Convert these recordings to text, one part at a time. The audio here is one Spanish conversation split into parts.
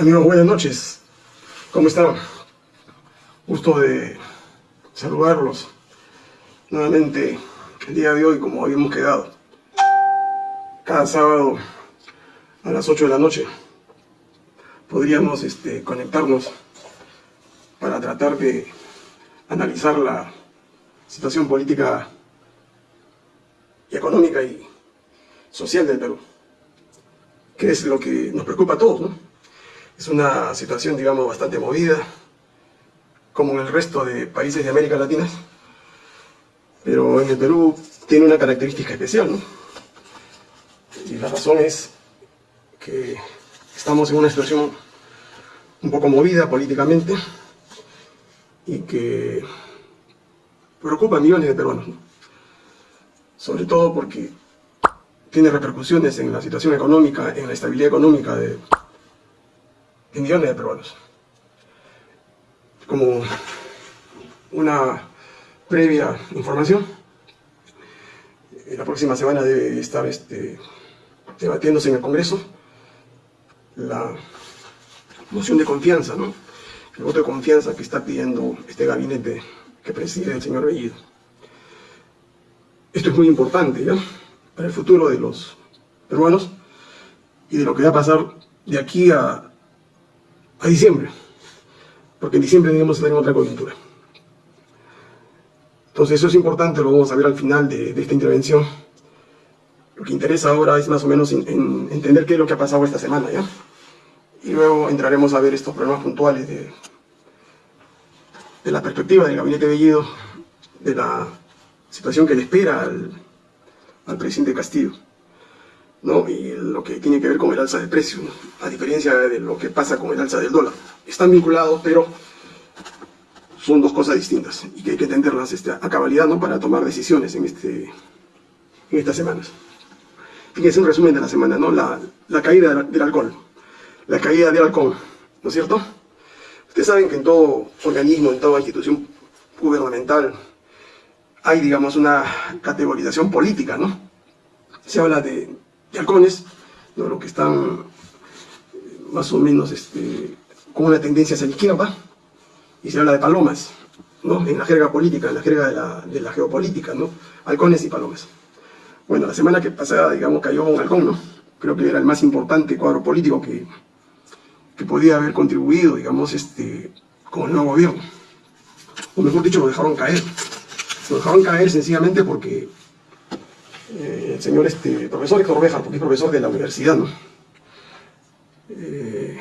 Amigos, buenas noches. ¿Cómo están? Gusto de saludarlos nuevamente el día de hoy como habíamos quedado. Cada sábado a las 8 de la noche podríamos este, conectarnos para tratar de analizar la situación política y económica y social del Perú, que es lo que nos preocupa a todos, ¿no? Es una situación, digamos, bastante movida, como en el resto de países de América Latina, pero en el Perú tiene una característica especial, ¿no? Y la razón es que estamos en una situación un poco movida políticamente y que preocupa a millones de peruanos, ¿no? sobre todo porque tiene repercusiones en la situación económica, en la estabilidad económica de, millones de peruanos. Como una previa información, la próxima semana debe estar este, debatiéndose en el Congreso la moción de confianza, ¿no? el voto de confianza que está pidiendo este gabinete que preside el señor Bellido. Esto es muy importante, ¿ya? para el futuro de los peruanos y de lo que va a pasar de aquí a, a diciembre, porque en diciembre debemos tener otra coyuntura. Entonces eso es importante, lo vamos a ver al final de, esta intervención. Lo que interesa ahora es más o menos entender qué es lo que ha pasado esta semana, ¿ya? Y luego entraremos a ver estos problemas puntuales de, de la perspectiva del gabinete Bellido, de la situación que le espera al, al presidente Castillo. ¿No? y lo que tiene que ver con el alza de precios, a diferencia de lo que pasa con el alza del dólar. Están vinculados, pero son dos cosas distintas y que hay que entenderlas este, a cabalidad ¿no? para tomar decisiones en, este, en estas semanas. Fíjense un resumen de la semana, ¿no? la, la caída del alcohol, la caída del alcohol, ¿no es cierto? Ustedes saben que en todo organismo, en toda institución gubernamental, hay, digamos, una categorización política, ¿no? Se habla de, halcones, ¿no? Lo que están más o menos este, con una tendencia hacia la izquierda, y se habla de palomas, ¿no? En la jerga política, en la jerga de la, de la geopolítica, ¿no? Halcones y palomas. Bueno, la semana que pasada, digamos, cayó un halcón, ¿no? Creo que era el más importante cuadro político que, que podía haber contribuido, digamos, este, con el nuevo gobierno. O mejor dicho, lo dejaron caer. Lo dejaron caer sencillamente porque eh, el señor este, profesor Héctor Bejar, porque es profesor de la universidad, ¿no? Eh,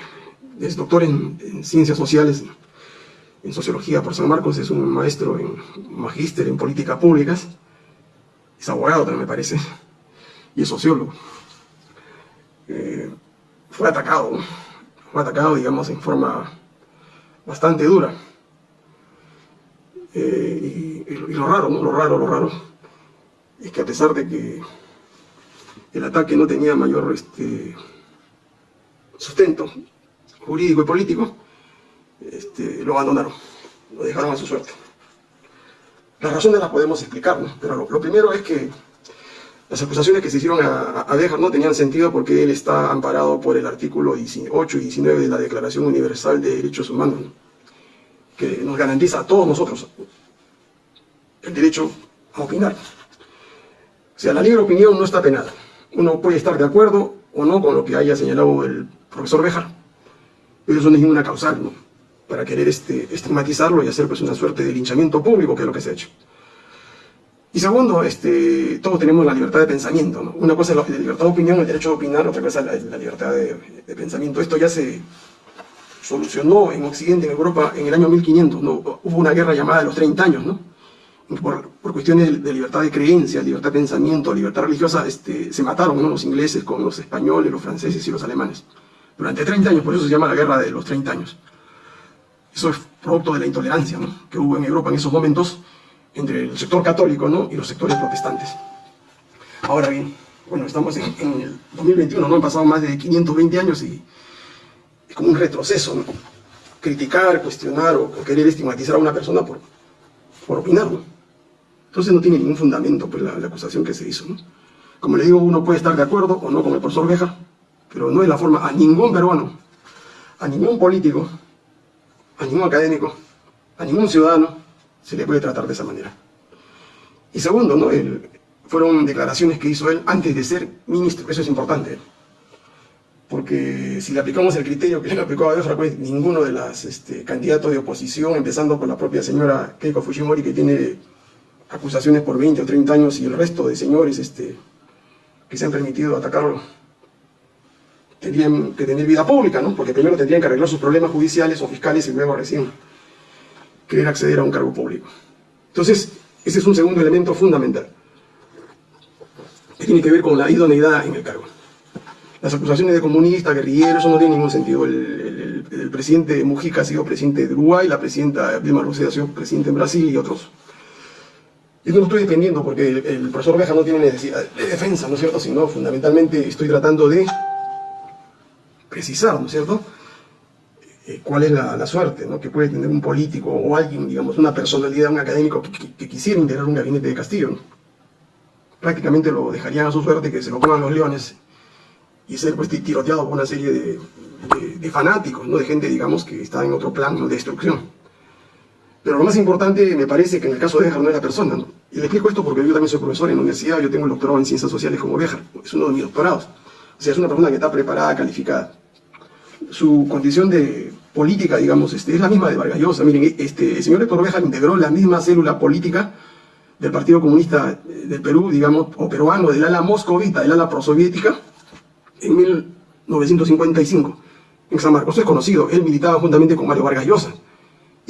es doctor en, ciencias sociales, en sociología por San Marcos, es un maestro en magíster en políticas públicas, es abogado también me parece, y es sociólogo. Eh, fue atacado, fue atacado digamos en forma bastante dura. y y, lo raro, ¿no? Lo raro, lo raro, es que a pesar de que el ataque no tenía mayor este, sustento jurídico y político, este, lo abandonaron, lo dejaron a su suerte. Las razones las podemos explicar, pero lo, primero es que las acusaciones que se hicieron a, a Dejar no tenían sentido porque él está amparado por el artículo 8 y 19 de la Declaración Universal de Derechos Humanos, que nos garantiza a todos nosotros, el derecho a opinar. O sea, la libre opinión no está penada. Uno puede estar de acuerdo o no con lo que haya señalado el profesor Bejar, pero eso no es ninguna causal, ¿no? Para querer este, estigmatizarlo y hacer pues una suerte de linchamiento público, que es lo que se ha hecho. Y segundo, este, todos tenemos la libertad de pensamiento, ¿no? Una cosa es la, libertad de opinión, el derecho a opinar, otra cosa es la, libertad de, pensamiento. Esto ya se solucionó en Occidente, en Europa, en el año 1500, ¿no? Hubo una guerra llamada de los 30 años, ¿no? Por, cuestiones de, libertad de creencia, libertad de pensamiento, libertad religiosa, este, se mataron los ingleses con los españoles, los franceses y los alemanes. Durante 30 años, por eso se llama la guerra de los 30 años. Eso es producto de la intolerancia que hubo en Europa en esos momentos entre el sector católico ¿no? y los sectores protestantes. Ahora bien, bueno, estamos en, el 2021, ¿no? Han pasado más de 520 años y es como un retroceso, ¿no? Criticar, cuestionar o, querer estigmatizar a una persona por, por opinar, ¿no? Entonces no tiene ningún fundamento pues, la, acusación que se hizo. ¿no? Como le digo, uno puede estar de acuerdo o no con el profesor Bejar, pero no es la forma a ningún peruano, a ningún político, a ningún académico, a ningún ciudadano se le puede tratar de esa manera. Y segundo, ¿no? fueron declaraciones que hizo él antes de ser ministro, eso es importante. Porque si le aplicamos el criterio que le aplicó a pues ninguno de los este, candidatos de oposición, empezando por la propia señora Keiko Fujimori, que tiene acusaciones por 20 o 30 años, y el resto de señores este, que se han permitido atacarlo, tendrían que tener vida pública, ¿no? Porque primero tendrían que arreglar sus problemas judiciales o fiscales y luego recién querer acceder a un cargo público. Entonces, ese es un segundo elemento fundamental, que tiene que ver con la idoneidad en el cargo. Las acusaciones de comunista, guerrillero, eso no tiene ningún sentido. El, presidente Mujica ha sido presidente de Uruguay, la presidenta Dilma Rousseff ha sido presidente en Brasil y otros. Y no estoy defendiendo porque el, profesor Beja no tiene necesidad de defensa, ¿no es cierto? Sino fundamentalmente estoy tratando de precisar, ¿no es cierto? Eh, cuál es la, suerte ¿no? que puede tener un político o alguien, digamos, una personalidad, un académico que, quisiera integrar un gabinete de Castillo. Prácticamente lo dejarían a su suerte que se lo pongan los leones y ser pues, tiroteado por una serie de, fanáticos, ¿no? de gente, digamos, que está en otro plano de destrucción. Pero lo más importante me parece que en el caso de Béjar no es la persona. ¿no? Y le explico esto porque yo también soy profesor en la universidad, yo tengo el doctorado en ciencias sociales como Béjar, es uno de mis doctorados. O sea, es una persona que está preparada, calificada. Su condición de política, digamos, este, es la misma de Vargas Llosa. Miren, este, el señor Héctor Béjar integró la misma célula política del Partido Comunista del Perú, digamos, o peruano, del ala moscovita, del ala prosoviética, en 1955, en San Marcos. es conocido, él militaba juntamente con Mario Vargas Llosa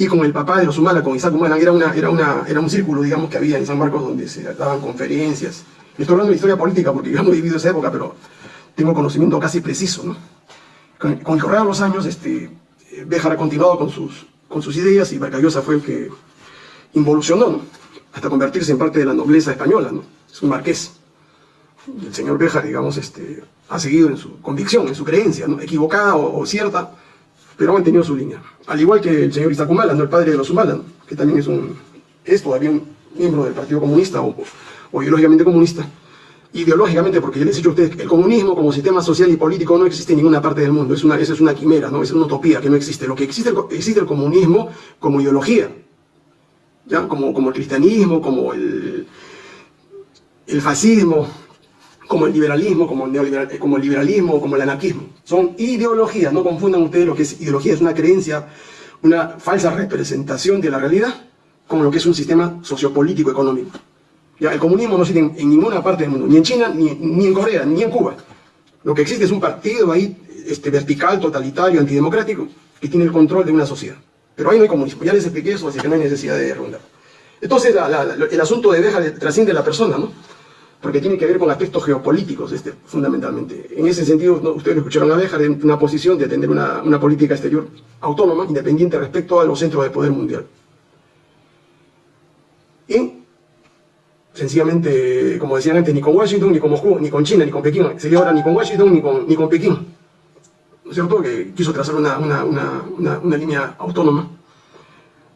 y con el papá de los Humala, con Isaac Humala, era, una, era, una, era un círculo, digamos, que había en San Marcos donde se daban conferencias. Estoy hablando de historia política porque yo no he vivido esa época, pero tengo conocimiento casi preciso, ¿no? Con, el correr de los años, este, Béjar ha continuado con sus, con sus ideas y Vargas Llosa fue el que involucionó, hasta convertirse en parte de la nobleza española, ¿no? Es un marqués el señor Beja, digamos, este, ha seguido en su convicción, en su creencia, ¿no? equivocada o, cierta, pero ha mantenido su línea. Al igual que el señor Isaac Humala, ¿no? el padre de los Humala, que también es, un, es todavía un miembro del Partido Comunista o, ideológicamente comunista. Ideológicamente, porque ya les he dicho a ustedes, el comunismo como sistema social y político no existe en ninguna parte del mundo, es una, esa es una quimera, ¿no? es una utopía que no existe. Lo que existe, existe el comunismo como ideología, ¿ya? Como, como el cristianismo, como el, el fascismo, como el liberalismo, como el, neoliberal, como el liberalismo, como el anarquismo. Son ideologías, no confundan ustedes lo que es ideología, es una creencia, una falsa representación de la realidad con lo que es un sistema sociopolítico económico. Ya, el comunismo no existe en, ninguna parte del mundo, ni en China, ni, en Corea, ni en Cuba. Lo que existe es un partido ahí este, vertical, totalitario, antidemocrático, que tiene el control de una sociedad. Pero ahí no hay comunismo, ya les expliqué eso, así que no hay necesidad de rondar. Entonces el asunto de Beja trasciende a la persona, ¿no? Porque tiene que ver con aspectos geopolíticos, este, fundamentalmente. En ese sentido, ustedes lo escucharon a dejar en una posición de atender una, una, política exterior autónoma, independiente respecto a los centros de poder mundial. Y, sencillamente, como decían antes, ni con Washington, ni con Moscú, ni con China, ni con Pekín, sería ahora ni con Washington, ni con, ni con Pekín. ¿No es cierto? Que quiso trazar una, una, una, una línea autónoma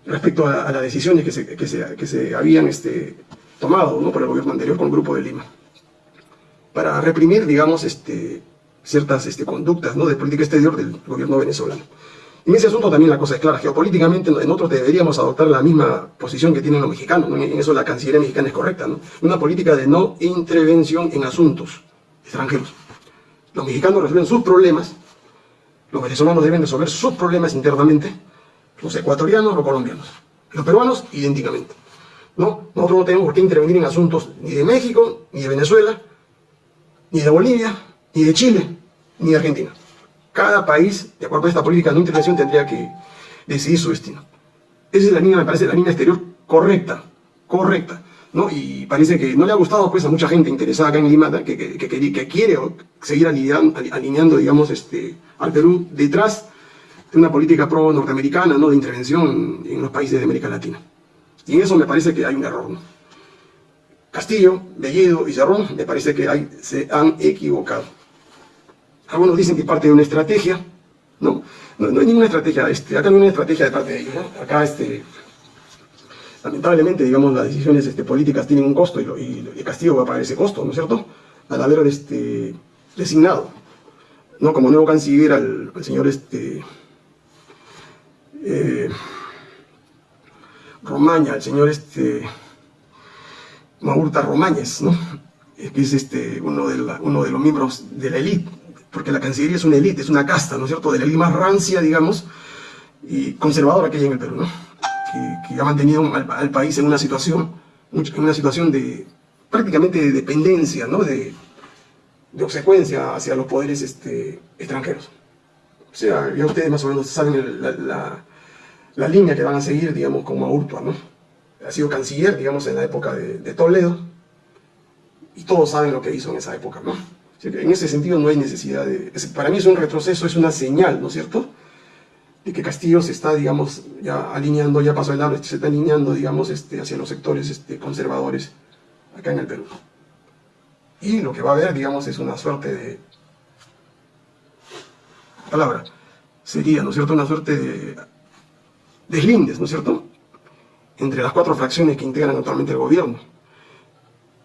respecto a, las decisiones que se, que se, que se habían este, tomado ¿no? por el gobierno anterior con el Grupo de Lima, para reprimir, digamos, este, ciertas este, conductas ¿no? de política exterior del gobierno venezolano. En ese asunto también la cosa es clara, geopolíticamente en otros deberíamos adoptar la misma posición que tienen los mexicanos, en eso la Cancillería mexicana es correcta, ¿no? una política de no intervención en asuntos extranjeros. Los mexicanos resuelven sus problemas, los venezolanos deben resolver sus problemas internamente, los ecuatorianos, los colombianos, los peruanos idénticamente. ¿No? Nosotros no tenemos por qué intervenir en asuntos ni de México, ni de Venezuela, ni de Bolivia, ni de Chile, ni de Argentina. Cada país, de acuerdo a esta política de no intervención, tendría que decidir su destino. Esa es la línea, me parece, la línea exterior correcta, correcta. ¿no? Y parece que no le ha gustado pues, a mucha gente interesada acá en Lima que, que, que, quiere seguir alineando, alineando, digamos, este, al Perú detrás de una política pro-norteamericana ¿no? de intervención en los países de América Latina. Y en eso me parece que hay un error. Castillo, Bellido y Cerrón me parece que se han equivocado. Algunos dicen que parte de una estrategia, no, no, hay ninguna estrategia, este, acá no hay una estrategia de parte de ellos, acá este, lamentablemente, digamos, las decisiones este, políticas tienen un costo y, y, Castillo va a pagar ese costo, ¿no es cierto? Al haber este, designado, ¿no? Como nuevo canciller al, al señor este, eh, Romaña, el señor este, Maurta Romañez, ¿no? que es este, uno, de los miembros de la élite, porque la Cancillería es una élite, es una casta, ¿no es cierto?, de la élite más rancia, digamos, y conservadora que hay en el Perú, ¿no? que, ha mantenido al, país en una situación, en una situación de prácticamente de dependencia, ¿no? de, de obsecuencia hacia los poderes este, extranjeros. O sea, ya ustedes más o menos saben la, línea que van a seguir, digamos, como Urtua, ¿no? Ha sido canciller, digamos, en la época de, Toledo, y todos saben lo que hizo en esa época, ¿no? en ese sentido no hay necesidad de... Para mí es un retroceso, es una señal, ¿no es cierto?, de que Castillo se está, digamos, ya alineando, ya pasó el lado, se está alineando, digamos, este, hacia los sectores este, conservadores acá en el Perú. Y lo que va a haber, digamos, es una suerte de... palabra, sería, ¿no es cierto?, una suerte de deslindes, ¿no es cierto?, entre las cuatro fracciones que integran actualmente el gobierno.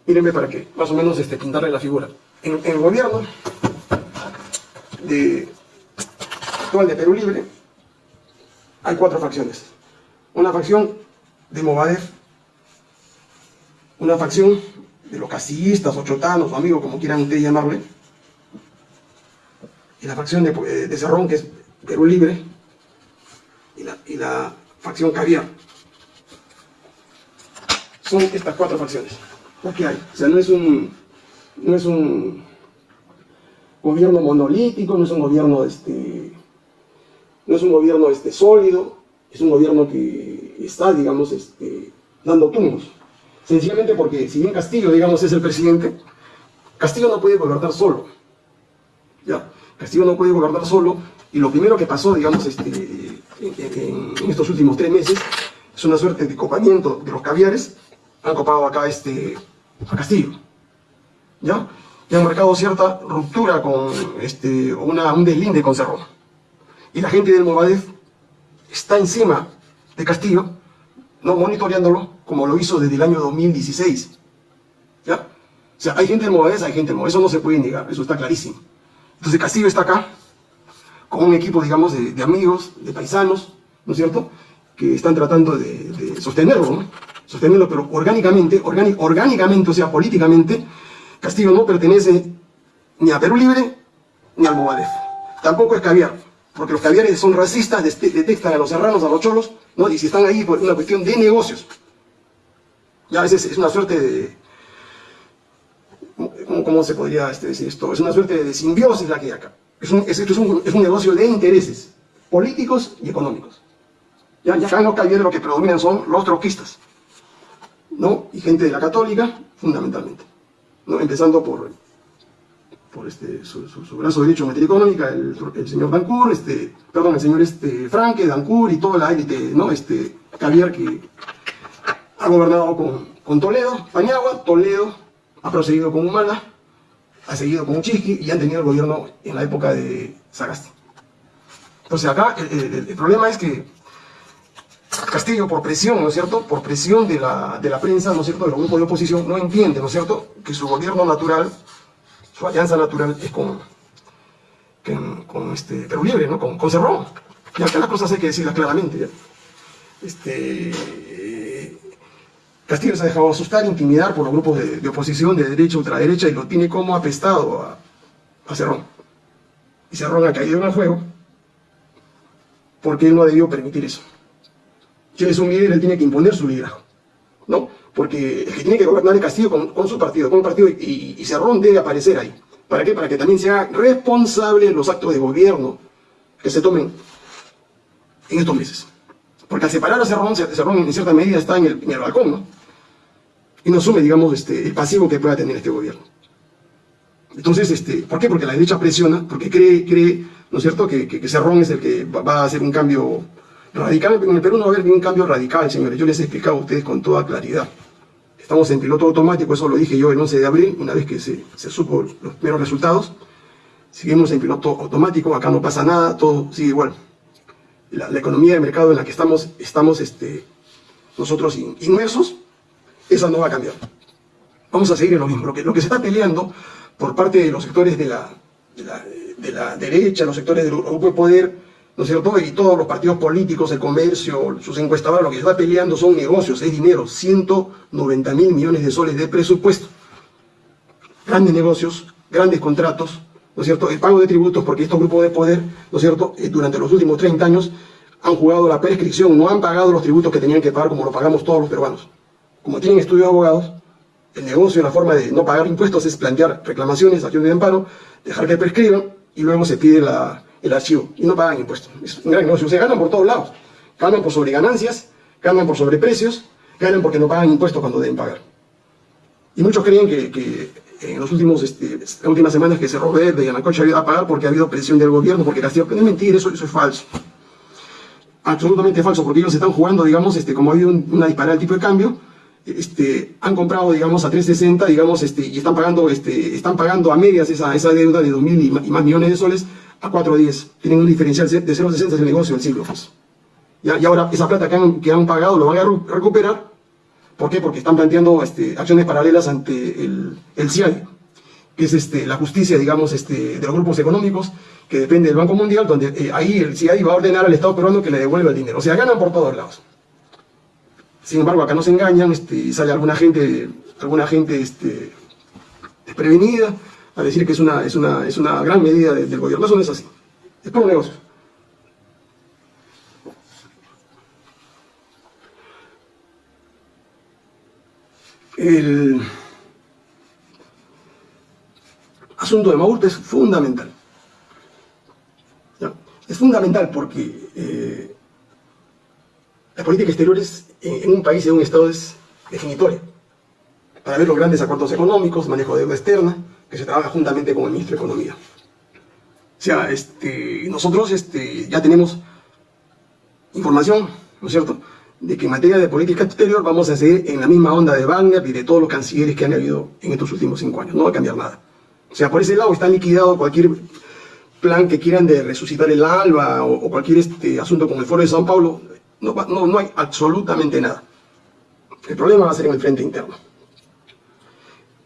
Mírenme para que más o menos este, pintarle la figura. En, el gobierno de, actual de Perú Libre, hay cuatro facciones. Una facción de Movadef, una facción de los casillistas o chotanos o amigos, como quieran ustedes llamarle, y la facción de, eh, de Cerrón, que es Perú Libre, y la, facción Caviar. Son estas cuatro facciones. ¿Qué hay? O sea, no es un, no es un gobierno monolítico, no es un gobierno este, no es un gobierno este, sólido, es un gobierno que está, digamos, este, dando tumbos. Sencillamente porque, si bien Castillo, digamos, es el presidente, Castillo no puede gobernar solo. ¿ya? Castillo no puede gobernar solo, y lo primero que pasó, digamos, este, en, estos últimos tres meses, es una suerte de copamiento de los caviares, han copado acá este, a Castillo. ¿Ya? Y han marcado cierta ruptura con este, una, un deslinde con Cerrón y la gente del Movadef está encima de Castillo, no monitoreándolo como lo hizo desde el año 2016. ¿Ya? O sea, hay gente del Movadef, hay gente del Movadef, eso no se puede negar, eso está clarísimo. Entonces Castillo está acá, con un equipo, digamos, de, amigos, de paisanos, ¿no es cierto?, que están tratando de, sostenerlo, ¿no? Sostenerlo, pero orgánicamente, orgánicamente, o sea, políticamente, Castillo no pertenece ni a Perú Libre, ni al Movadef. Tampoco es caviar porque los caviares son racistas, detestan a los serranos, a los cholos, ¿no? y si están ahí por una cuestión de negocios. Ya a veces es una suerte de... ¿Cómo, se podría este, decir esto? Es una suerte de simbiosis la que hay acá. Es un, es, un, negocio de intereses políticos y económicos. Ya, ya en caviares lo que predominan son los troquistas, ¿no? Y gente de la católica, fundamentalmente. ¿no? Empezando por por este, su, brazo derecho en materia económica, el, señor Dancourt, este, perdón, el señor este, Franque, Dancourt y toda la élite, ¿no? Este, Javier que ha gobernado con, Toledo, Pañagua, Toledo ha procedido con Humala, ha seguido con Uchisqui y han tenido el gobierno en la época de Sagasti. Entonces acá el, problema es que Castillo, por presión, ¿no es cierto?, por presión de la, de la prensa, ¿no es cierto?, de los grupos de oposición, no entiende, ¿no es cierto?, que su gobierno natural su alianza natural es con, con, este, Perú Libre, ¿no? con, con Cerrón. Y acá las cosas hay que decirlas claramente. Este, Castillo se ha dejado asustar, intimidar por los grupos de, oposición, de derecha, ultraderecha, y lo tiene como apestado a, Cerrón. Y Cerrón ha caído en el juego porque él no ha debido permitir eso. Si él es un líder, él tiene que imponer su liderazgo. ¿no? porque el que tiene que gobernar el Castillo con, su partido, con un partido, y, y, Cerrón debe aparecer ahí. ¿Para qué? Para que también sea responsable en los actos de gobierno que se tomen en estos meses. Porque al separar a Cerrón, Cerrón en cierta medida está en el, en el balcón, ¿no? Y no asume, digamos, este, el pasivo que pueda tener este gobierno. Entonces, este, ¿por qué? Porque la derecha presiona, porque cree, cree ¿no es cierto?, que, que, Cerrón es el que va a hacer un cambio radical. En el Perú no va a haber ningún cambio radical, señores. Yo les he explicado a ustedes con toda claridad. Estamos en piloto automático, eso lo dije yo el 11 de abril, una vez que se, se supo los primeros resultados. Seguimos en piloto automático, acá no pasa nada, todo sigue igual. La, economía de mercado en la que estamos, estamos este, nosotros inmersos, esa no va a cambiar. Vamos a seguir en lo mismo. Lo que, lo que se está peleando por parte de los sectores de la, de la, de la derecha, los sectores del grupo de poder, ¿no es cierto? Y todos los partidos políticos, el comercio, sus encuestadores, lo que está peleando son negocios, es dinero, 190 mil millones de soles de presupuesto. Grandes negocios, grandes contratos, ¿no es cierto? El pago de tributos, porque estos grupos de poder, ¿no es cierto?, eh, durante los últimos 30 años han jugado la prescripción, no han pagado los tributos que tenían que pagar como lo pagamos todos los peruanos. Como tienen estudio de abogados, el negocio, la forma de no pagar impuestos es plantear reclamaciones, acciones de amparo, dejar que prescriban y luego se pide el archivo y no pagan impuestos. Es un gran negocio, se ganan por todos lados. Ganan por sobreganancias, ganan por sobreprecios, ganan porque no pagan impuestos cuando deben pagar. Y muchos creen que, en los últimos, este, las últimas semanas que Cerro Verde y Anacocha había a pagar porque ha habido presión del gobierno, porque Castillo, no es mentira, eso, eso es falso absolutamente falso, porque ellos están jugando, digamos, este, como ha habido una disparada del tipo de cambio, este, han comprado, digamos, a 360, digamos, este, y están pagando, este, están pagando a medias esa, esa deuda de 2.000 y más millones de soles a 4.10. Tienen un diferencial de 0.60 el negocio del siglo. Pues. Y ahora esa plata que han, que han pagado lo van a recuperar. ¿Por qué? Porque están planteando este, acciones paralelas ante el, el que es este, la justicia, digamos, este, de los grupos económicos, que depende del Banco Mundial, donde eh, ahí el CIAI va a ordenar al Estado peruano que le devuelva el dinero. O sea, ganan por todos lados. Sin embargo, acá no se engañan este, sale alguna gente, alguna gente este, desprevenida a decir que es una, es una, es una gran medida del gobierno. Eso no es así. Es por un negocio. El asunto de Maurte es fundamental. Es fundamental porque eh, la política exterior es, en, un país, en un Estado, es definitoria. Para ver los grandes acuerdos económicos, manejo de deuda externa, que se trabaja juntamente con el ministro de Economía. O sea, este, nosotros este, ya tenemos información, ¿no es cierto?, de que en materia de política exterior vamos a seguir en la misma onda de Wagner y de todos los cancilleres que han habido en estos últimos cinco años. No va a cambiar nada. O sea, por ese lado está liquidado cualquier plan que quieran de resucitar el ALBA o, cualquier este, asunto con el Foro de Sao Paulo, no, no, hay absolutamente nada. El problema va a ser en el frente interno.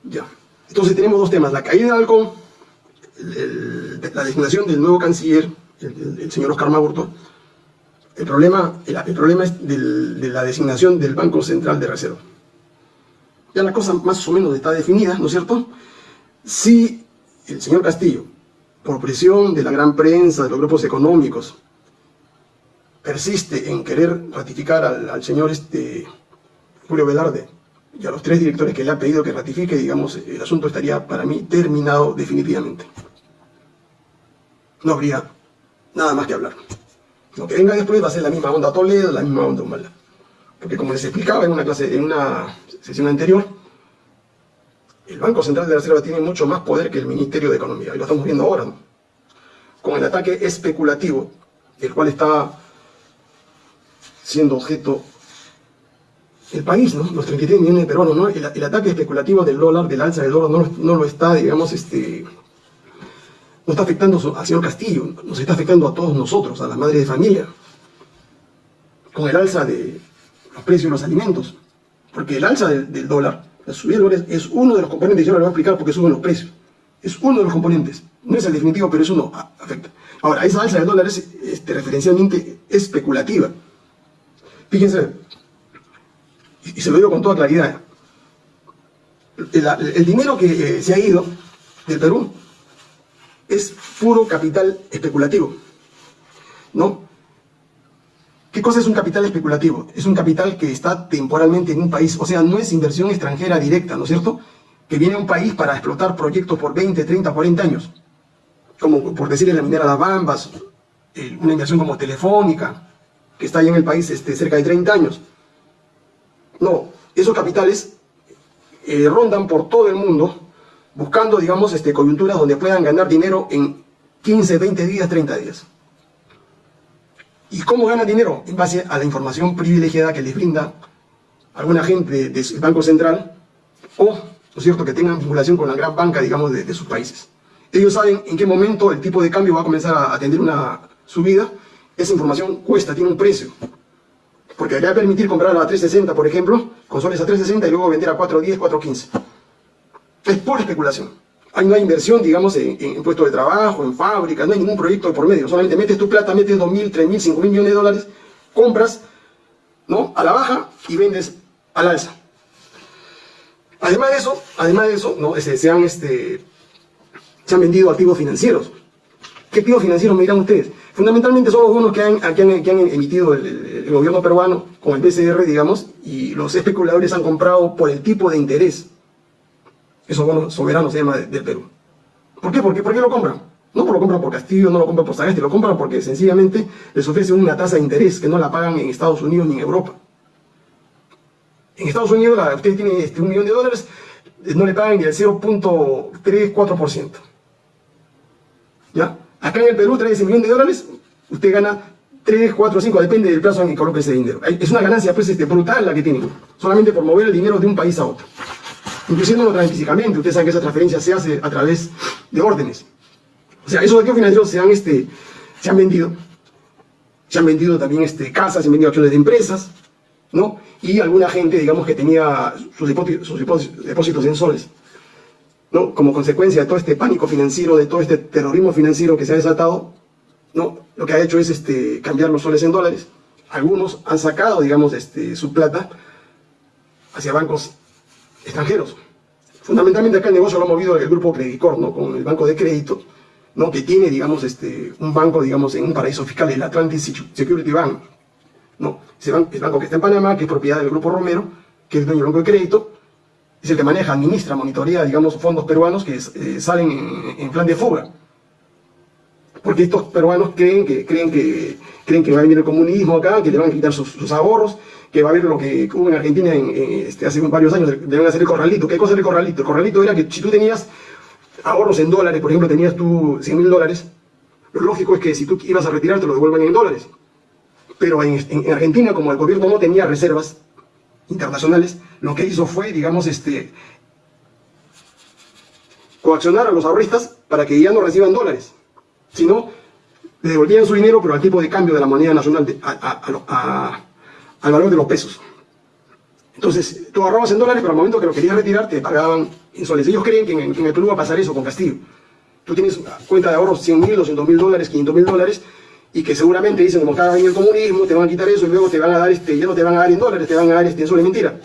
Ya. Entonces tenemos dos temas, la caída de Alcón, la designación del nuevo canciller, el, señor Oscar Maburto. El problema, el, problema es de la designación del Banco Central de Reserva. Ya la cosa más o menos está definida, ¿no es cierto? Si el señor Castillo, por presión de la gran prensa, de los grupos económicos, persiste en querer ratificar al, señor este, Julio Velarde y a los tres directores que le ha pedido que ratifique, digamos, el asunto estaría para mí terminado definitivamente. No habría nada más que hablar. Lo que venga después va a ser la misma onda Toledo, la misma onda Humala. Porque como les explicaba en una clase, en una sesión anterior, el Banco Central de la Reserva tiene mucho más poder que el Ministerio de Economía, y lo estamos viendo ahora, con el ataque especulativo, el cual está siendo objeto el país, ¿no? los 33 millones de peruanos, ¿no? el, ataque especulativo del dólar, del alza del dólar, no, lo está, digamos, este, no está afectando al señor Castillo, nos está afectando a todos nosotros, a las madres de familia, con el alza de los precios de los alimentos, porque el alza del, dólar, la subida del dólar es, uno de los componentes, yo lo voy a explicar porque suben los precios, es uno de los componentes, no es el definitivo, pero es uno, afecta. Ahora, esa alza del dólar es este, referencialmente especulativa, Fíjense, y se lo digo con toda claridad, el, dinero que eh, se ha ido del Perú es puro capital especulativo, ¿no? ¿Qué cosa es un capital especulativo? Es un capital que está temporalmente en un país, o sea, no es inversión extranjera directa, ¿no es cierto? Que viene a un país para explotar proyectos por 20, 30, 40 años. Como por decirle la minera Las Bambas, eh, una inversión como Telefónica, que está ahí en el país este, cerca de 30 años. No, esos capitales eh, rondan por todo el mundo buscando, digamos, este, coyunturas donde puedan ganar dinero en 15, 20 días, 30 días. ¿Y cómo ganan dinero? En base a la información privilegiada que les brinda alguna gente del Banco Central o, ¿no es cierto?, que tengan vinculación con la gran banca, digamos, de, de sus países. Ellos saben en qué momento el tipo de cambio va a comenzar a tener una subida esa información cuesta, tiene un precio. Porque a permitir comprar a 360, por ejemplo, con soles a 360 y luego vender a 410, 415. Es pura especulación. Hay, no hay inversión, digamos, en, en puestos de trabajo, en fábricas, no hay ningún proyecto por medio. Solamente metes tu plata, metes 2.000, 3.000, 5.000 millones de dólares, compras, ¿no? A la baja y vendes al alza. Además de eso, además de eso, ¿no? Este, se, han, este, se han vendido activos financieros. ¿Qué activos financieros me dirán ustedes? Fundamentalmente son los bonos que han, emitido el, el, gobierno peruano con el BCR, digamos, y los especuladores han comprado por el tipo de interés. Esos bonos soberanos se llama del Perú. ¿Por qué? ¿Por qué? ¿Por qué lo compran? No lo compran por Castillo, no lo compran por Sagasti, lo compran porque sencillamente les ofrecen una tasa de interés que no la pagan en Estados Unidos ni en Europa. En Estados Unidos, la, usted tiene este, un millón de dólares, no le pagan ni el 0.34%. Acá en el Perú trae ese millón de dólares, usted gana 3, 4, 5, depende del plazo en que coloque ese dinero. Es una ganancia pues, este, brutal la que tienen, solamente por mover el dinero de un país a otro. Inclusive no lo traen físicamente, ustedes saben que esa transferencia se hace a través de órdenes. O sea, esos activos financieros se han, este, se han vendido. Se han vendido también este, casas, se han vendido acciones de empresas, ¿no? Y alguna gente, digamos, que tenía sus sus depósitos en soles. ¿No? Como consecuencia de todo este pánico financiero, de todo este terrorismo financiero que se ha desatado, ¿no? Lo que ha hecho es este, cambiar los soles en dólares. Algunos han sacado, digamos, este, su plata hacia bancos extranjeros. Fundamentalmente acá el negocio lo ha movido el grupo Credicor, ¿no? Con el banco de crédito, ¿no? Que tiene, digamos, este, un banco, digamos, en un paraíso fiscal, el Atlantic Security Bank, ¿no? Ese banco, el banco que está en Panamá, que es propiedad del grupo Romero, que es dueño del banco de crédito, es el que maneja, administra, monitorea, digamos, fondos peruanos que eh, salen en, plan de fuga. Porque estos peruanos creen que, creen, que, creen que va a venir el comunismo acá, que le van a quitar sus, ahorros, que va a haber lo que hubo en Argentina este, hace varios años, deben hacer el corralito. ¿Qué cosa era el corralito? El corralito era que si tú tenías ahorros en dólares, por ejemplo, tenías tú 100 mil dólares, lo lógico es que si tú ibas a retirar te lo devuelvan en dólares. Pero en, en Argentina, como el gobierno no tenía reservas internacionales, lo que hizo fue, digamos, este, coaccionar a los ahorristas para que ya no reciban dólares, sino le devolvían su dinero, pero al tipo de cambio de la moneda nacional, al valor de los pesos. Entonces, tú ahorrabas en dólares, pero al momento que lo querías retirar, te pagaban en soles. Ellos creen que en, el Perú va a pasar eso con Castillo. Tú tienes cuenta de ahorros 100 mil, 200 mil dólares, 500 mil dólares, y que seguramente dicen, como cada año el comunismo, te van a quitar eso y luego te van a dar, este, ya no te van a dar en dólares, te van a dar este, en soles. Mentira.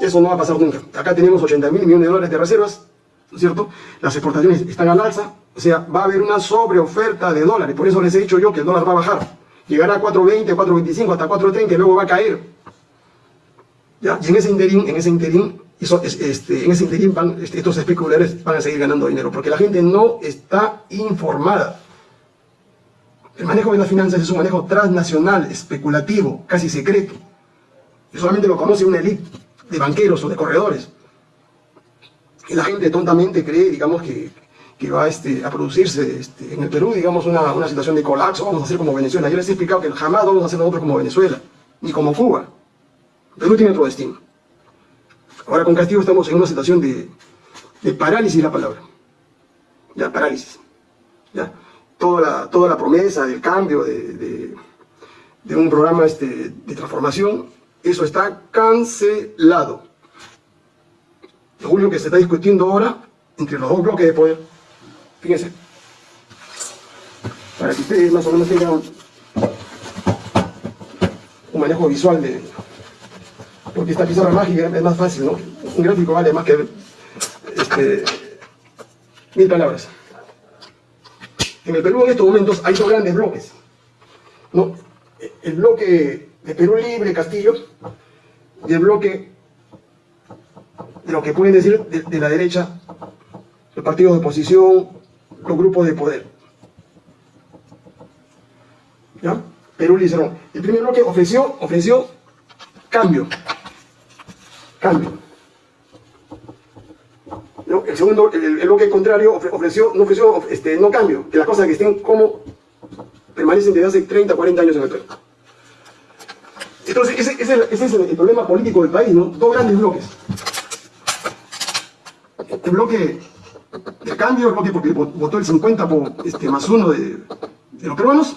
Eso no va a pasar nunca. Acá tenemos 80 mil millones de dólares de reservas, ¿no es cierto? Las exportaciones están al alza, o sea, va a haber una sobreoferta de dólares. Por eso les he dicho yo que el dólar va a bajar. Llegará a 4.20, 4.25, hasta 4.30 y luego va a caer. ¿Ya? Y en ese interín, en ese interín, este, interín van, este, estos especuladores van a seguir ganando dinero, porque la gente no está informada. El manejo de las finanzas es un manejo transnacional, especulativo, casi secreto. Y solamente lo conoce una élite de banqueros o de corredores. Y la gente tontamente cree, digamos, que, que va este, a producirse este, en el Perú, digamos, una, situación de colapso, vamos a hacer como Venezuela. Yo les he explicado que jamás vamos a hacer nosotros como Venezuela, ni como Cuba. Perú tiene otro destino. Ahora con Castillo estamos en una situación de, de parálisis la palabra. Ya, parálisis. Ya. Toda la, toda la promesa del cambio, de, de, de un programa este, de transformación, eso está cancelado. Lo único que se está discutiendo ahora entre los dos bloques de poder, fíjense, para que ustedes más o menos tengan un manejo visual de... Porque esta pizarra mágica es más fácil, ¿no? Un gráfico vale más que este, mil palabras. En el Perú en estos momentos hay dos grandes bloques. ¿no? El bloque de Perú Libre, Castillo, del bloque de lo que pueden decir de, la derecha, los partidos de oposición, los grupos de poder. ¿Ya? Perú Libre. El primer bloque ofreció, ofreció cambio. Cambio. El segundo, el, bloque contrario ofreció, no ofreció este, no cambio, que las cosas que estén como permanecen desde hace 30, 40 años en el Perú. Entonces, ese, es el, problema político del país, ¿no? Dos grandes bloques. El bloque de cambio, el bloque porque votó el 50 por, este, más uno de, los peruanos,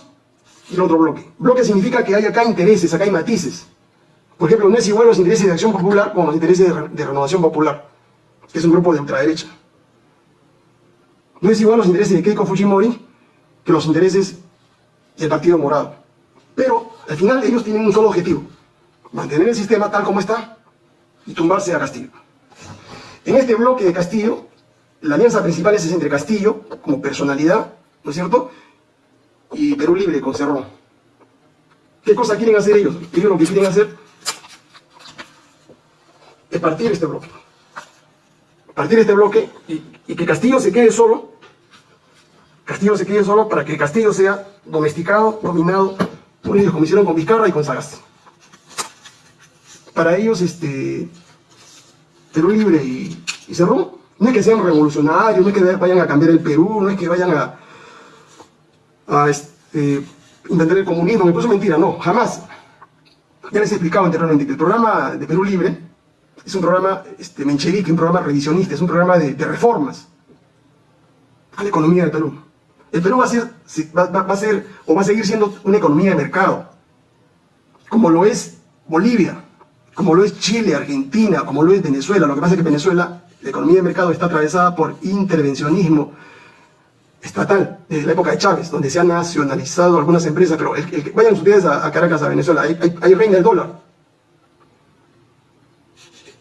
y el otro bloque. Bloque significa que hay acá intereses, acá hay matices. Por ejemplo, no es igual los intereses de Acción Popular con los intereses de, Renovación Popular, que es un grupo de ultraderecha. No es igual los intereses de Keiko Fujimori que los intereses del Partido Morado. Pero al final ellos tienen un solo objetivo, mantener el sistema tal como está y tumbarse a Castillo. En este bloque de Castillo, la alianza principal es entre Castillo, como personalidad, ¿no es cierto?, y Perú Libre con Cerrón. ¿Qué cosa quieren hacer ellos? Ellos lo que quieren hacer es partir este bloque. Partir este bloque y, que Castillo se quede solo, Castillo se quede solo para que Castillo sea domesticado, dominado por ellos, como hicieron con Vizcarra y con Sagasti. Para ellos, este, Perú Libre y, y no es que sean revolucionarios, no es que vayan a cambiar el Perú, no es que vayan a, a este, inventar el comunismo, me puso mentira, no, jamás. Ya les he explicado anteriormente que el programa de Perú Libre es un programa este, menchevique, un programa revisionista, es un programa de, reformas a la economía del Perú. El Perú va a, ser, va, va a ser o va a seguir siendo una economía de mercado, como lo es Bolivia, como lo es Chile, Argentina, como lo es Venezuela. Lo que pasa es que Venezuela, la economía de mercado está atravesada por intervencionismo estatal, desde la época de Chávez, donde se han nacionalizado algunas empresas, pero vayan ustedes a, a, Caracas, a Venezuela, ahí, ahí reina el dólar.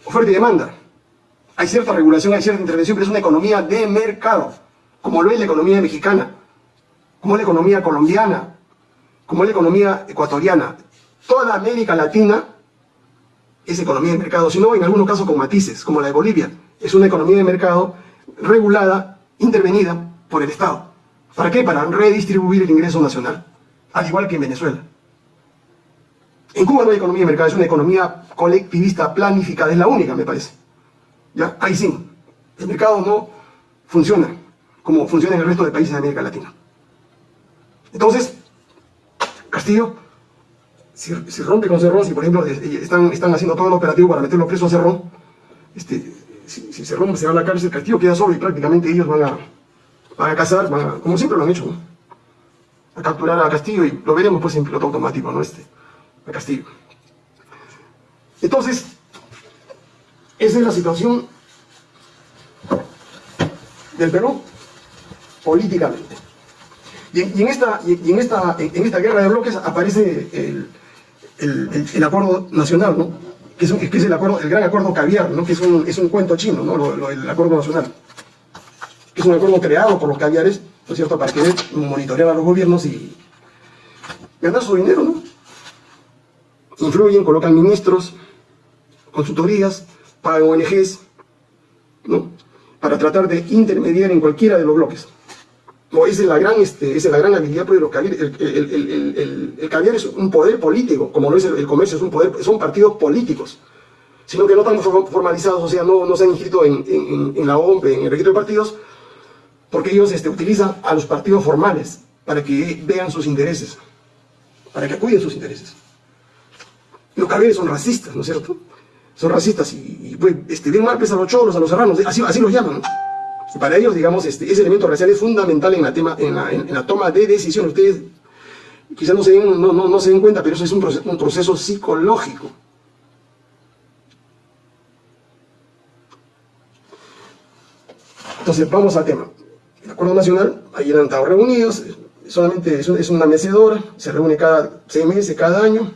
Oferta y demanda. Hay cierta regulación, hay cierta intervención, pero es una economía de mercado, como lo es la economía mexicana, como es la economía colombiana, como es la economía ecuatoriana. Toda América Latina es economía de mercado, sino en algunos casos con matices, como la de Bolivia. Es una economía de mercado regulada, intervenida por el Estado. ¿Para qué? Para redistribuir el ingreso nacional, al igual que en Venezuela. En Cuba no hay economía de mercado, es una economía colectivista planificada, es la única, me parece. ¿Ya? Ahí sí, el mercado no funciona como funciona en el resto de países de América Latina. Entonces, Castillo si, si, rompe con Cerrón, si por ejemplo están, están haciendo todo el operativo para meterlo preso a Cerrón, este, si, Cerrón se va a la cárcel, Castillo queda solo y prácticamente ellos van a, van a cazar, van a, como siempre lo han hecho, a capturar a Castillo y lo veremos pues en piloto automático, ¿no? Este, a Castillo. Entonces, esa es la situación del Perú políticamente. Y en, esta, y en, esta, en esta guerra de bloques aparece el, el, acuerdo nacional, ¿no? que, es, que el, acuerdo, el gran acuerdo caviar, ¿no? que es un, es un cuento chino, ¿no? Lo, lo, el acuerdo nacional, que es un acuerdo creado por los caviares, ¿no es cierto?, para querer monitorear a los gobiernos y ganar su dinero, ¿no? Influyen, colocan ministros, consultorías, pagan ONGs, ¿no? Para tratar de intermediar en cualquiera de los bloques. No, esa es la gran, este, es la gran habilidad. El, el, el, caviar es un poder político, como lo es el, comercio, es un poder, son partidos políticos, sino que no están formalizados, o sea, no, no se han inscrito en, la OMP, en el registro de partidos, porque ellos este, utilizan a los partidos formales para que vean sus intereses, para que acuden sus intereses. Los caviares son racistas, ¿no es cierto? Son racistas y, y pues, este, a los cholos, a los serranos, así, así los llaman, ¿no? Para ellos, digamos, este, ese elemento racial es fundamental en la, tema, en la, toma de decisiones. Ustedes quizás no se den, no, no, no se den cuenta, pero eso es un proceso, un proceso psicológico. Entonces, vamos al tema. El Acuerdo Nacional, ahí han estado reunidos, solamente es una mecedora, se reúne cada seis meses, cada año,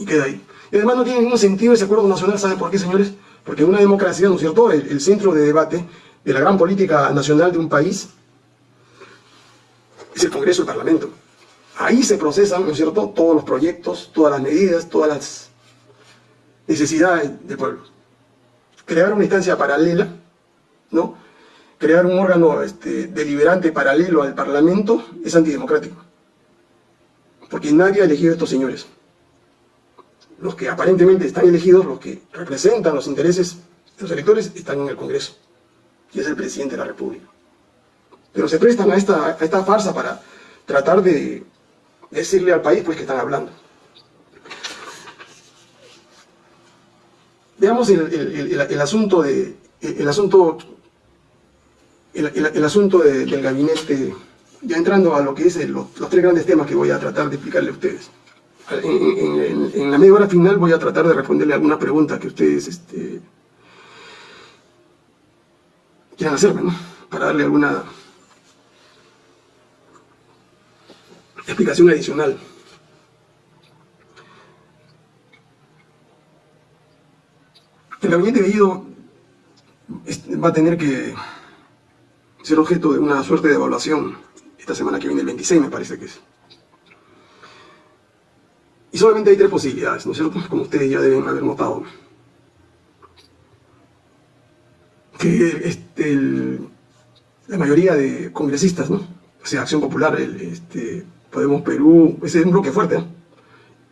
y queda ahí. Y además no tiene ningún sentido ese Acuerdo Nacional, ¿saben por qué, señores? Porque en una democracia, ¿no es cierto?, el, centro de debate de la gran política nacional de un país es el Congreso, el Parlamento. Ahí se procesan, ¿no es cierto?, todos los proyectos, todas las medidas, todas las necesidades del pueblo. Crear una instancia paralela, ¿no?, crear un órgano este, deliberante paralelo al Parlamento es antidemocrático. Porque nadie ha elegido a estos señores los que aparentemente están elegidos, los que representan los intereses de los electores, están en el Congreso, y es el presidente de la República. Pero se prestan a esta, farsa para tratar de decirle al país pues que están hablando. Veamos el, asunto de asunto el, asunto de, del gabinete, ya entrando a lo que es los tres grandes temas que voy a tratar de explicarle a ustedes en, la media hora final voy a tratar de responderle alguna pregunta que ustedes este, quieran hacerme, ¿no? para darle alguna explicación adicional. El gabinete Bellido va a tener que ser objeto de una suerte de evaluación esta semana que viene, el 26 me parece que es. Y solamente hay tres posibilidades, ¿no es cierto? Como ustedes ya deben haber notado. Que este, la mayoría de congresistas, ¿no? O sea, Acción Popular, este, Podemos Perú, ese es un bloque fuerte, ¿no?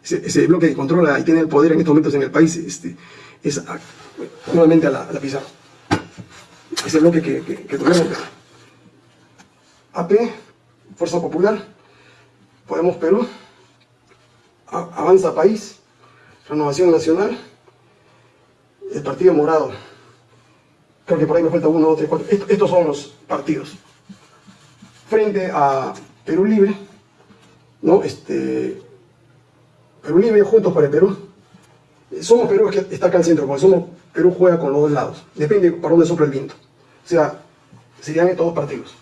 ese, bloque que controla y tiene el poder en estos momentos en el país, este, es nuevamente a la, a pizarra. Ese bloque que, que, que AP, Fuerza Popular, Podemos Perú, Avanza País, Renovación Nacional, el Partido Morado. Creo que por ahí me falta uno, dos, tres, cuatro. Estos son los partidos. Frente a Perú Libre, ¿no? Este, Perú Libre, Juntos para el Perú. Somos Perú, que está acá al centro, porque somos Perú juega con los dos lados. Depende para dónde sopla el viento. O sea, serían estos dos partidos.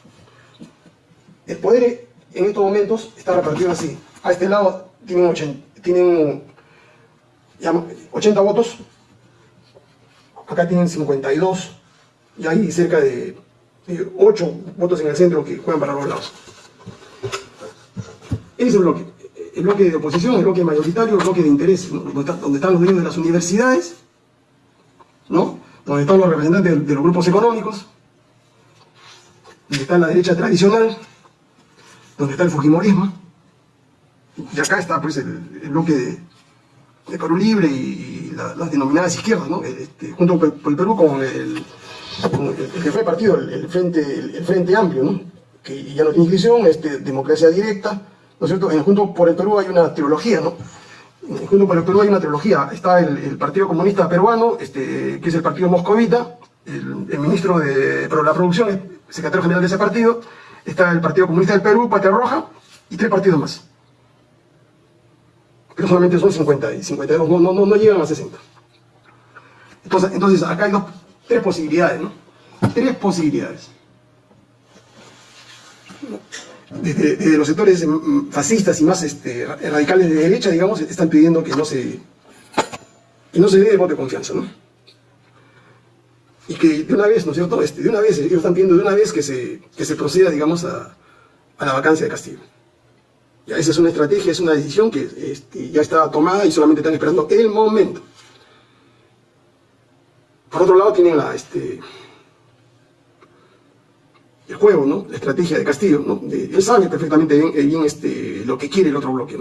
El poder en estos momentos está repartido así. A este lado tienen 80, tienen 80 votos, acá tienen 52, y hay cerca de, 8 votos en el centro que juegan para los lados. Ese es el bloque. El bloque de oposición, el bloque mayoritario, el bloque de interés, donde, están los dueños de las universidades, ¿no? donde están los representantes de los grupos económicos, donde está la derecha tradicional, donde está el Fujimorismo, y acá está pues el, bloque de, de, Perú Libre y, las denominadas izquierdas, ¿no? Este, junto con el Perú con el, el, que fue partido, el, Frente, el, Frente Amplio, ¿no? que ya no tiene inscripción, este, democracia directa, ¿no es cierto? En Junto por el Perú hay una trilogía, ¿no? Junto por el Perú hay una trilogía, está el, Partido Comunista Peruano, este, que es el Partido Moscovita, el, ministro de la Producción, secretario general de ese partido, está el Partido Comunista del Perú, Patria Roja, y tres partidos más pero solamente son 50 y 52, no, no, no, llegan a 60. Entonces, entonces acá hay dos, tres posibilidades, ¿no? Tres posibilidades. Desde, los sectores mm, fascistas y más este, radicales de derecha, digamos, están pidiendo que no se, que no se dé el voto de confianza, ¿no? Y que de una vez, ¿no es cierto? Este, de una vez, ellos están pidiendo de una vez que se, que se proceda, digamos, a, a la vacancia de Castillo. Esa es una estrategia, es una decisión que este, ya está tomada y solamente están esperando el momento. Por otro lado tienen este, el juego, ¿no? la estrategia de Castillo. ¿no? él sabe perfectamente bien, este, lo que quiere el otro bloque.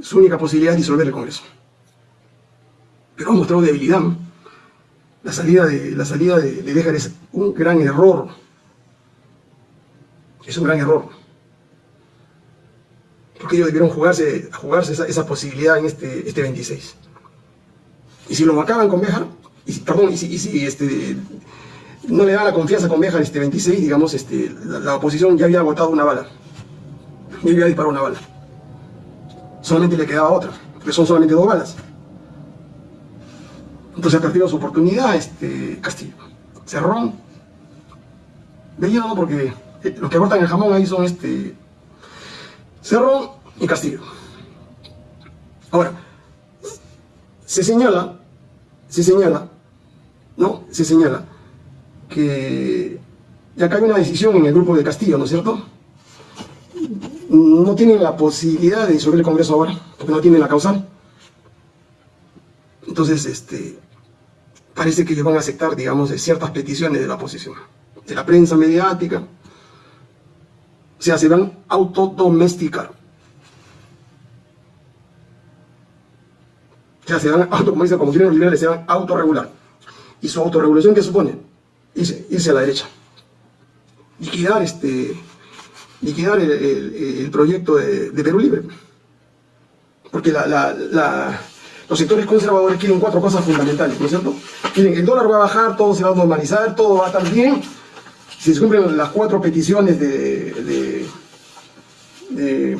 Su única posibilidad es disolver el Congreso. Pero ha mostrado debilidad. La salida de, la salida de, de Dejar es un gran error. Es un gran error porque ellos debieron jugarse, jugarse esa, posibilidad en este, este 26. Y si lo acaban con Béjar, y, perdón, y si, este, no le da la confianza con Béjar este 26, digamos, este, la, oposición ya había agotado una bala, ya había disparado una bala. Solamente le quedaba otra, porque son solamente dos balas. Entonces ha perdido su oportunidad este Castillo. Cerrón. Bellido no, porque eh, los que cortan el jamón ahí son este Cerro y Castillo. Ahora, se señala, se señala, ¿no? Se señala que ya acá hay una decisión en el grupo de Castillo, ¿no es cierto? No tienen la posibilidad de disolver el Congreso ahora, porque no tienen la causal. Entonces, este, parece que ellos van a aceptar, digamos, ciertas peticiones de la oposición, de la prensa mediática, o sea, se van a autodomesticar. O sea, se van, auto, como dicen, como los liberales, se van a autorregular. ¿Y su autorregulación qué supone? Irse, a la derecha. Liquidar, este, liquidar el, proyecto de, Perú Libre. Porque los sectores conservadores quieren cuatro cosas fundamentales, ¿no es cierto? Quieren, el dólar va a bajar, todo se va a normalizar, todo va a estar bien, si se cumplen las cuatro peticiones de, de,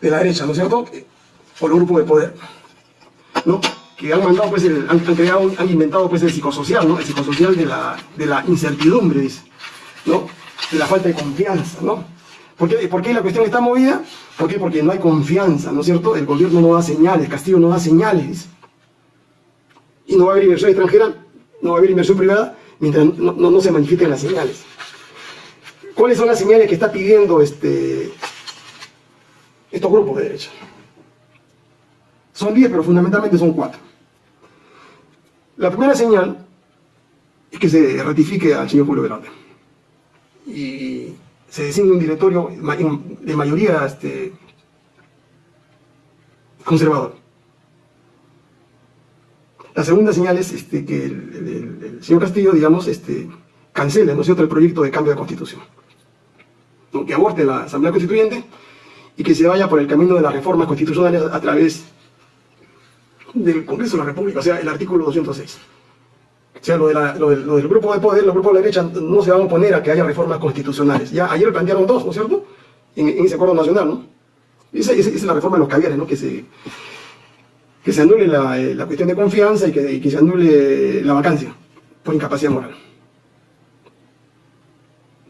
la derecha, ¿no es cierto? Por el grupo de poder. ¿no? que han mandado, pues, el, han, inventado, pues, el psicosocial, ¿no? El psicosocial de la, de la incertidumbre, dice, ¿no? De la falta de confianza, ¿no? ¿Por qué, ¿Por qué la cuestión está movida? ¿Por qué? Porque no hay confianza, ¿no es cierto? El gobierno no da señales, Castillo no da señales, dice. Y no va a haber inversión extranjera, no va a haber inversión privada, mientras no, no, se manifiesten las señales. ¿Cuáles son las señales que está pidiendo este, estos grupos de derecha? Son 10, pero fundamentalmente son 4. La primera señal es que se ratifique al señor Julio Velarde y se designe un directorio de mayoría este, conservador. La segunda señal es este, que el, señor Castillo, digamos, este, cancele, ¿no es cierto?, el proyecto de cambio de constitución. Que aborte la Asamblea Constituyente y que se vaya por el camino de las reformas constitucionales a través del Congreso de la República, o sea, el artículo 206. O sea, lo, del, grupo de poder, los grupos de la derecha no se van a oponer a que haya reformas constitucionales. Ya ayer plantearon dos, ¿no es cierto? En, ese acuerdo nacional, ¿no? Esa, es la reforma de los caviares, ¿no? Que se, que se anule la, eh, cuestión de confianza y que, que se anule la vacancia por incapacidad moral.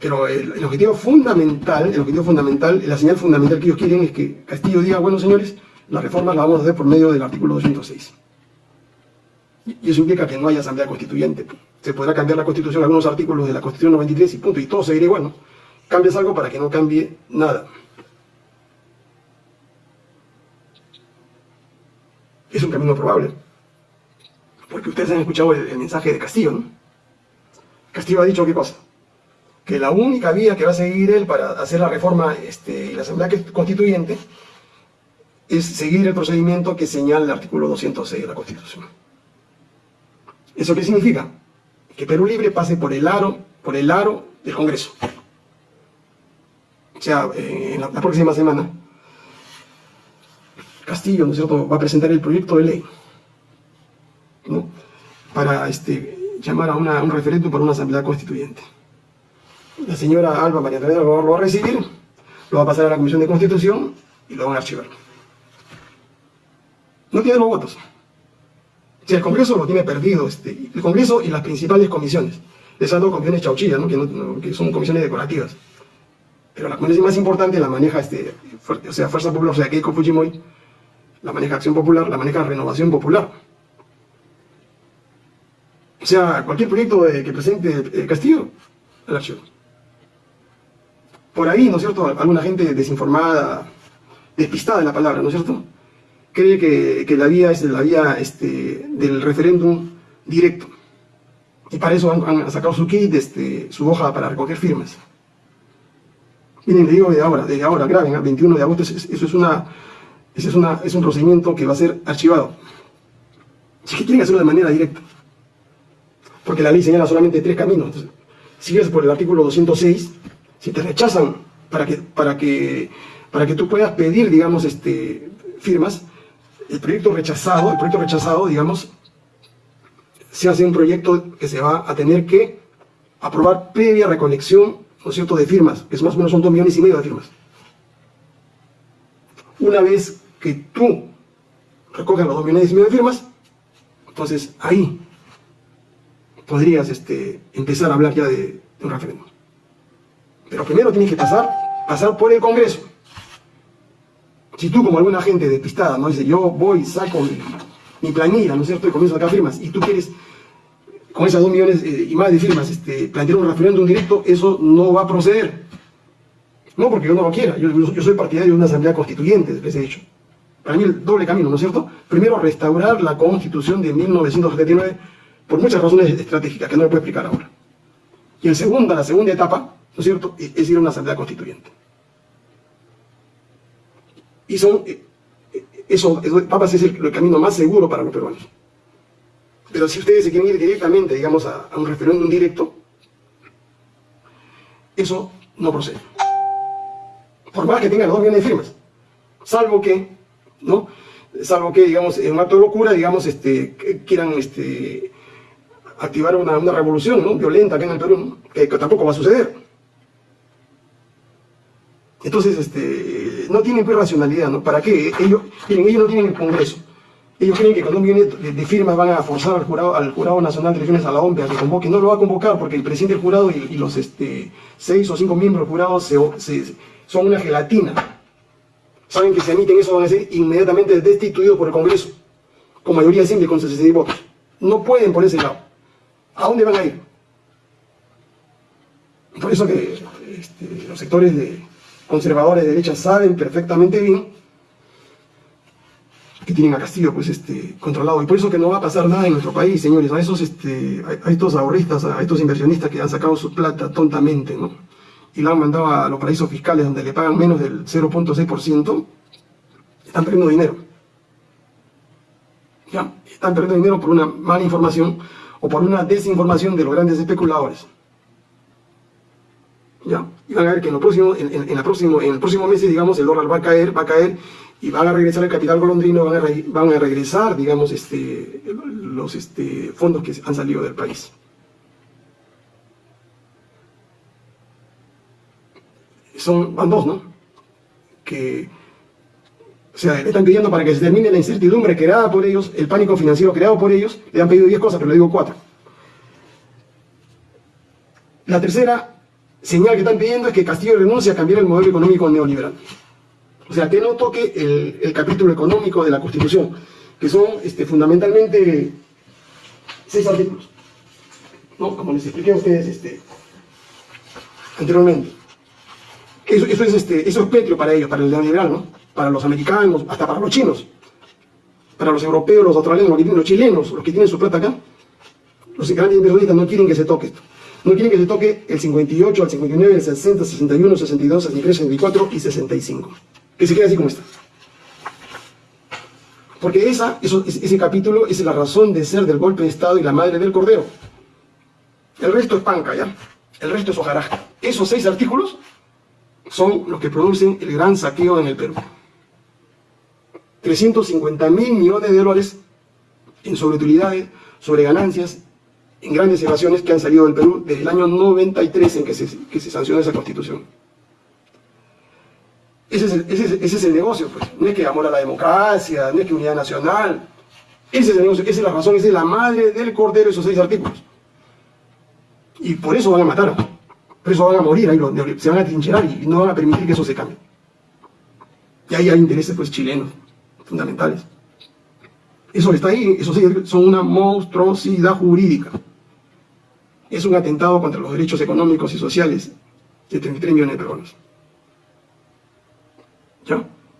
Pero el, el, objetivo fundamental, el objetivo fundamental, la señal fundamental que ellos quieren es que Castillo diga, bueno señores, la reforma la vamos a hacer por medio del artículo 206. Y eso implica que no haya asamblea constituyente. Se podrá cambiar la constitución, algunos artículos de la constitución 93 y punto, y todo seguirá igual, ¿no? Cambias algo para que no cambie nada. Es un camino probable. Porque ustedes han escuchado el, mensaje de Castillo, ¿no? Castillo ha dicho qué cosa? Que la única vía que va a seguir él para hacer la reforma este, y la asamblea constituyente es seguir el procedimiento que señala el artículo 206 de la Constitución. ¿Eso qué significa? Que Perú Libre pase por el aro, por el aro del Congreso. O sea, eh, en la, próxima semana, Castillo, ¿no es cierto?, va a presentar el proyecto de ley, ¿no?, para este, llamar a, un referéndum para una asamblea constituyente. La señora Alba María Teresa lo va a recibir, lo va a pasar a la Comisión de Constitución y lo van a archivar no tiene los votos. Si el Congreso lo tiene perdido, este, el Congreso y las principales comisiones. Esas dos comisiones chauchillas, ¿no? Que, son comisiones decorativas. Pero la comisión más importante la maneja, este, o sea, Fuerza Popular, o sea, Keiko Fujimori, la maneja Acción Popular, la maneja Renovación Popular. O sea, cualquier proyecto que presente el Castillo, el archivo. Por ahí, ¿no es cierto?, alguna gente desinformada, despistada en la palabra, ¿no es cierto?, cree que, la vía es la vía este, del referéndum directo. Y para eso han, sacado su kit, este, su hoja para recoger firmas. Miren, le digo de ahora, de ahora, graben, el 21 de agosto, eso, es, una, es, una, es un procedimiento que va a ser archivado. Si que quieren hacerlo de manera directa. Porque la ley señala solamente tres caminos. si es por el artículo 206, si te rechazan para que, para que, para que tú puedas pedir, digamos, este, firmas, el proyecto rechazado, el proyecto rechazado, digamos, se hace un proyecto que se va a tener que aprobar previa recolección, ¿no es cierto?, de firmas, que es más o menos son dos millones y medio de firmas. Una vez que tú recoges los dos millones y de firmas, entonces ahí podrías este, empezar a hablar ya de, un referéndum. Pero primero tienes que pasar, pasar por el Congreso. Si tú, como alguna gente despistada, ¿no? Dice, yo voy, saco mi, planilla, ¿no es cierto? Y comienzo a sacar firmas, y tú quieres, con esas dos millones eh, y más de firmas, este, plantear un referéndum directo, eso no va a proceder. No porque yo no lo quiera, yo, soy partidario de una asamblea constituyente, les he dicho. Para mí el doble camino, ¿no es cierto? Primero, restaurar la constitución de 1979 por muchas razones estratégicas que no le puedo explicar ahora. Y en segunda, la segunda etapa, ¿no es cierto?, es ir a una asamblea constituyente. Y son, eh, eh, eso, Papas es el, camino más seguro para los peruanos. Pero si ustedes se quieren ir directamente, digamos, a, un referéndum directo, eso no procede. Por más que tengan dos millones de firmas. Salvo que, ¿no? Salvo que, digamos, en un acto de locura, digamos, este, quieran este, activar una, revolución ¿no? violenta acá en el Perú, que, que tampoco va a suceder. Entonces, este, no tienen pues racionalidad, ¿no? ¿Para qué? Ellos, ellos no tienen el Congreso. Ellos creen que con un millón de, firmas van a forzar al jurado, al jurado nacional de elecciones a la OMP a que convoque. No lo va a convocar porque el presidente del jurado y, los este, seis o cinco miembros del son una gelatina. Saben que si emiten eso van a ser inmediatamente destituidos por el Congreso, con mayoría simple, con 66 votos. No pueden por ese lado. ¿A dónde van a ir? Por eso que este, los sectores de conservadores de derecha saben perfectamente bien que tienen a Castillo pues este controlado y por eso que no va a pasar nada en nuestro país señores a esos este a, estos ahorristas a estos inversionistas que han sacado su plata tontamente no y la han mandado a los paraísos fiscales donde le pagan menos del 0.6% están perdiendo dinero ya están perdiendo dinero por una mala información o por una desinformación de los grandes especuladores ya y van a ver que en, lo próximo, en, en el próximo mes digamos el dólar va a caer va a caer y van a regresar el capital golondrino, van a, van a regresar, digamos, este, los este, fondos que han salido del país. Son, van dos, ¿no? Que, le están pidiendo para que se termine la incertidumbre creada por ellos, el pánico financiero creado por ellos, le han pedido 10 cosas, pero le digo 4. La tercera señal que están pidiendo es que Castillo renuncie a cambiar el modelo económico neoliberal. O sea, que no toque el, capítulo económico de la Constitución, que son este, fundamentalmente seis artículos. ¿no? Como les expliqué a ustedes este, anteriormente. Eso, eso, es, este, es petrio para ellos, para el neoliberal, ¿no? Para los americanos, hasta para los chinos. Para los europeos, los australianos, los chilenos, los que tienen su plata acá. Los grandes inversionistas no quieren que se toque esto. No quieren que se toque el 58, el 59, el 60, 61, 62, 63, 64 y 65 que se quede así como está. Porque esa, ese capítulo es la razón de ser del golpe de Estado y la madre del Cordero. El resto es panca, ¿ya? El resto es hojarasca. Esos seis artículos son los que producen el gran saqueo en el Perú. 350 mil millones de dólares en sobreutilidades, sobre ganancias, en grandes evasiones que han salido del Perú desde el año 93 en que se, que se sancionó esa constitución. Ese es, el, negocio, pues. No es que amor a la democracia, no es que unidad nacional. Ese es el negocio, esa es la razón, esa es la madre del cordero, esos seis artículos. Y por eso van a matar, eso van a morir, ahí se van a trincherar y no van a permitir que eso se cambie. Y ahí hay intereses pues chilenos, fundamentales. Eso está ahí, esos son una monstruosidad jurídica. Es un atentado contra los derechos económicos y sociales de 33 millones de peruanos.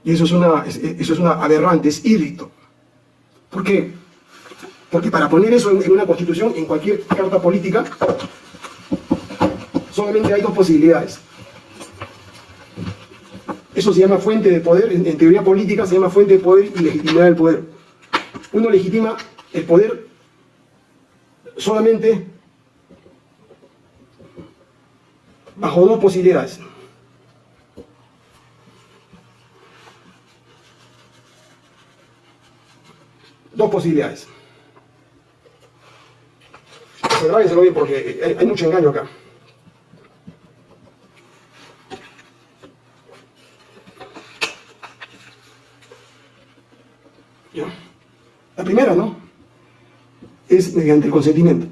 Y eso es una, eso es una aberrante, es hídrico. ¿Por qué? Porque para poner eso en, una constitución, en cualquier carta política, solamente hay dos posibilidades. Eso se llama fuente de poder, en, teoría política se llama fuente de poder y legitimidad del poder. Uno legitima el poder solamente bajo dos posibilidades. dos posibilidades. Grábenselo bien porque hay, mucho engaño acá. La primera, ¿no? Es mediante el consentimiento.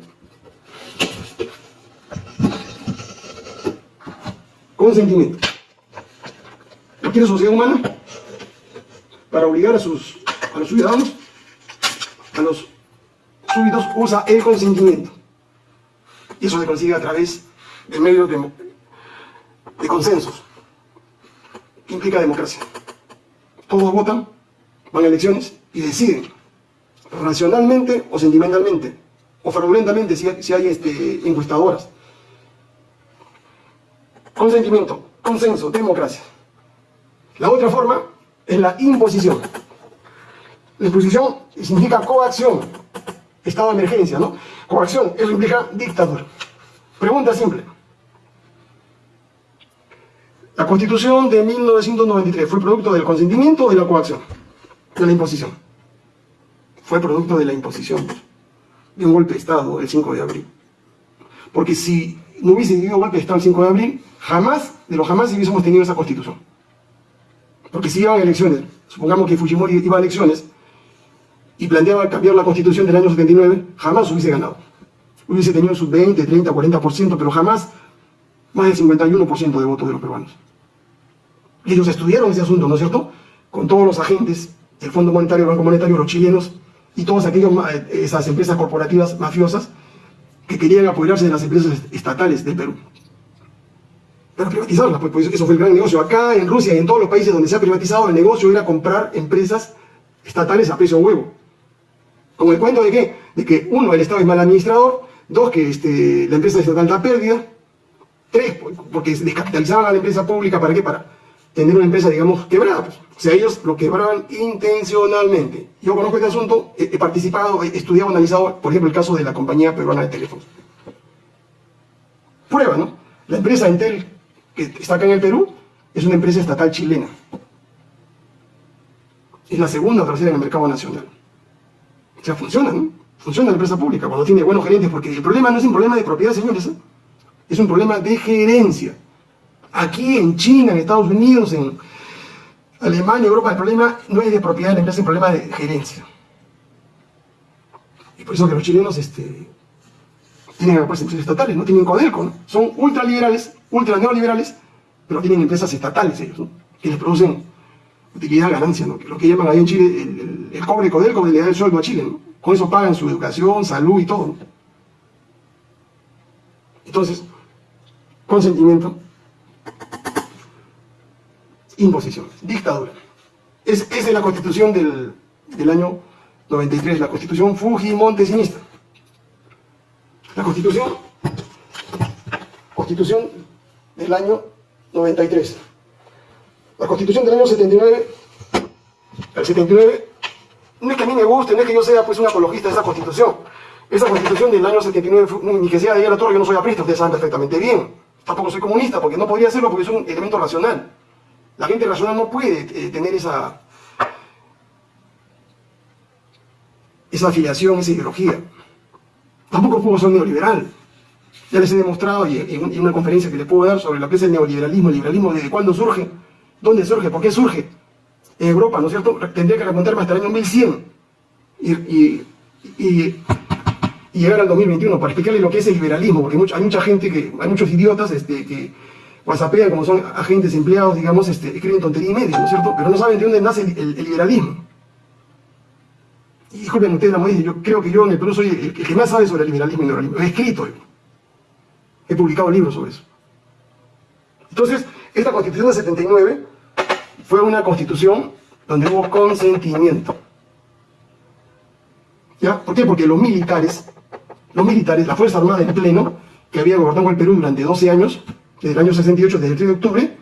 Consentimiento. ¿Qué quiere sociedad humana? Para obligar a, sus, a los ciudadanos a los súbitos usa el consentimiento. Y eso se consigue a través de medios de, de consensos, implica democracia. Todos votan, van a elecciones y deciden, racionalmente o sentimentalmente, o fraudulentamente si, si hay este, encuestadoras. Consentimiento, consenso, democracia. La otra forma es la imposición. La exposición significa coacción, estado de emergencia, ¿no? Coacción, eso implica dictadura. Pregunta simple. La Constitución de 1993 fue producto del consentimiento o de la coacción, de la imposición. Fue producto de la imposición, de un golpe de Estado el 5 de abril. Porque si no hubiese habido golpe de Estado el 5 de abril, jamás, de lo jamás hubiésemos tenido esa Constitución. Porque si iban elecciones, supongamos que Fujimori iba a elecciones, y planteaba cambiar la constitución del año 79, jamás hubiese ganado. Hubiese tenido sus 20, 30, 40%, pero jamás más del 51% de votos de los peruanos. Y ellos estudiaron ese asunto, ¿no es cierto? Con todos los agentes, el Fondo Monetario, el Banco Monetario, los chilenos y todas aquellas esas empresas corporativas mafiosas que querían apoyarse de las empresas estatales del Perú. Para privatizarlas, pues, pues, eso fue el gran negocio. Acá en Rusia y en todos los países donde se ha privatizado, el negocio era comprar empresas estatales a precio huevo. Con el cuento de qué? De que uno, el Estado es mal administrador, dos, que este, la empresa estatal da pérdida, tres, porque descapitalizaban a la empresa pública, ¿para qué? Para tener una empresa, digamos, quebrada. Pues. O sea, ellos lo quebraban intencionalmente. Yo conozco este asunto, he, participado, he estudiado, analizado, por ejemplo, el caso de la compañía peruana de teléfonos. Prueba, ¿no? La empresa Entel, que está acá en el Perú, es una empresa estatal chilena. Es la segunda o tercera en el mercado nacional. O sea, funciona, ¿no? Funciona la empresa pública cuando tiene buenos gerentes, porque el problema no es un problema de propiedad, señores, ¿eh? es un problema de gerencia. Aquí en China, en Estados Unidos, en Alemania, Europa, el problema no es de propiedad de la empresa, es un problema de gerencia. Y por eso que los chilenos este, tienen empresas estatales, no tienen Codelco, ¿no? son ultraliberales, ultra neoliberales, pero tienen empresas estatales ellos, ¿no? que les producen utilidad, ganancia, ¿no? lo que llaman ahí en Chile el, el, cobre Codelco le da el sueldo a Chile, con eso pagan su educación, salud y todo. Entonces, consentimiento imposición, dictadura. Es, esa es la constitución del, del año 93, la constitución Fujimontesinista. La constitución, constitución del año 93. La constitución del año 79, el 79, no es que a mí me guste, no es que yo sea pues un apologista de esa constitución. Esa constitución del año 79, ni que sea de la torre, yo no soy aprista, ustedes saben perfectamente bien. Tampoco soy comunista, porque no podría hacerlo porque es un elemento racional. La gente racional no puede eh, tener esa, esa afiliación, esa ideología. Tampoco puedo ser neoliberal. Ya les he demostrado en, una conferencia que les puedo dar sobre lo que es el neoliberalismo, el liberalismo, desde cuándo surge, dónde surge, por qué surge. En Europa, ¿no es cierto? Tendría que remontarme hasta el año 1100 y, llegar al 2021 para explicarles lo que es el liberalismo, porque hay mucha gente, que hay muchos idiotas este, que whatsappean como son agentes empleados, digamos, este, escriben tontería y media, ¿no es cierto? Pero no saben de dónde nace el, liberalismo. Y disculpen ustedes la modestia, yo creo que yo en el Perú soy el, que más sabe sobre el liberalismo y el liberalismo. He escrito, he publicado libros sobre eso. Entonces, esta constitución de 79 fue una constitución donde hubo consentimiento. ¿Ya? ¿Por qué? Porque los militares, los militares, la Fuerza Armada en pleno, que había gobernado el Perú durante 12 años, desde el año 68, desde el 3 de octubre,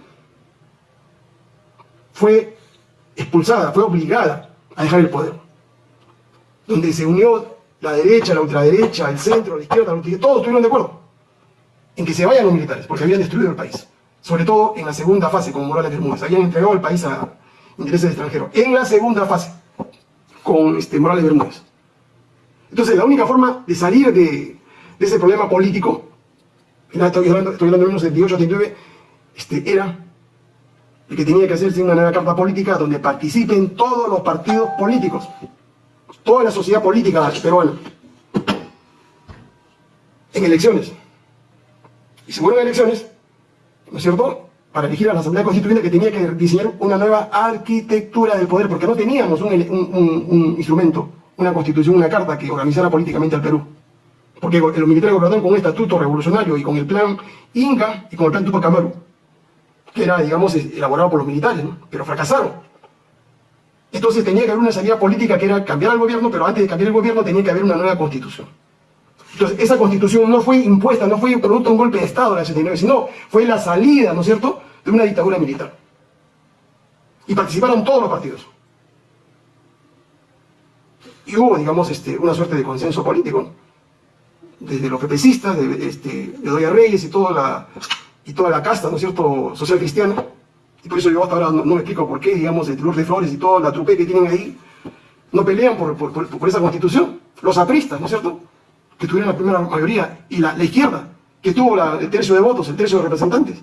fue expulsada, fue obligada a dejar el poder. Donde se unió la derecha, la ultraderecha, el centro, la izquierda, la ultraderecha, todos estuvieron de acuerdo en que se vayan los militares, porque habían destruido el país. Sobre todo en la segunda fase, como Morales Bermúdez. Habían entregado el país a intereses extranjeros. En la segunda fase, con este, Morales Bermúdez. Entonces, la única forma de salir de, de ese problema político estoy hablando, estoy hablando de 78, 79, este, era el que tenía que hacerse una nueva carta política donde participen todos los partidos políticos, toda la sociedad política peruana, en elecciones. Y se fueron elecciones, ¿no es cierto?, para elegir a la Asamblea Constituyente que tenía que diseñar una nueva arquitectura del poder, porque no teníamos un, un instrumento, una constitución, una carta que organizara políticamente al Perú. Porque los militares gobernaron con un estatuto revolucionario y con el plan Inca y con el plan Tupac Amaru, que era, digamos, elaborado por los militares, pero fracasaron. Entonces tenía que haber una salida política que era cambiar al gobierno, pero antes de cambiar el gobierno tenía que haber una nueva constitución. Entonces esa constitución no fue impuesta, no fue producto de un golpe de Estado en el 79, sino fue la salida, ¿no es cierto?, de una dictadura militar. Y participaron todos los partidos. Y hubo, digamos, este, una suerte de consenso político desde los pepecistas, de, este, Doña Reyes y toda, la, y toda la casta, ¿no es cierto?, social cristiana. Y por eso yo hasta ahora no, me explico por qué, digamos, el de Flores y toda la trupe que tienen ahí, no pelean por, por, por, esa constitución. Los apristas, ¿no es cierto?, que tuvieron la primera mayoría, y la, izquierda, que tuvo el tercio de votos, el tercio de representantes.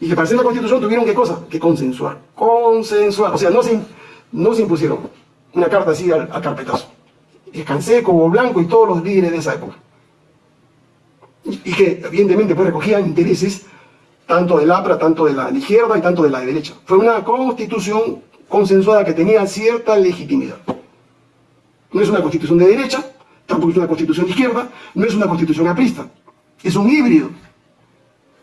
Y que para hacer la constitución tuvieron qué cosa? Que consensuar. Consensuar. O sea, no se, no se impusieron. una carta así al, carpetazo. Y Canseco, Blanco y todos los líderes de esa época. Y, que evidentemente pues recogían intereses tanto del APRA, tanto de la izquierda y tanto de la derecha. Fue una constitución consensuada que tenía cierta legitimidad. No es una constitución de derecha, tampoco es una constitución de izquierda, no es una constitución aprista, es un híbrido,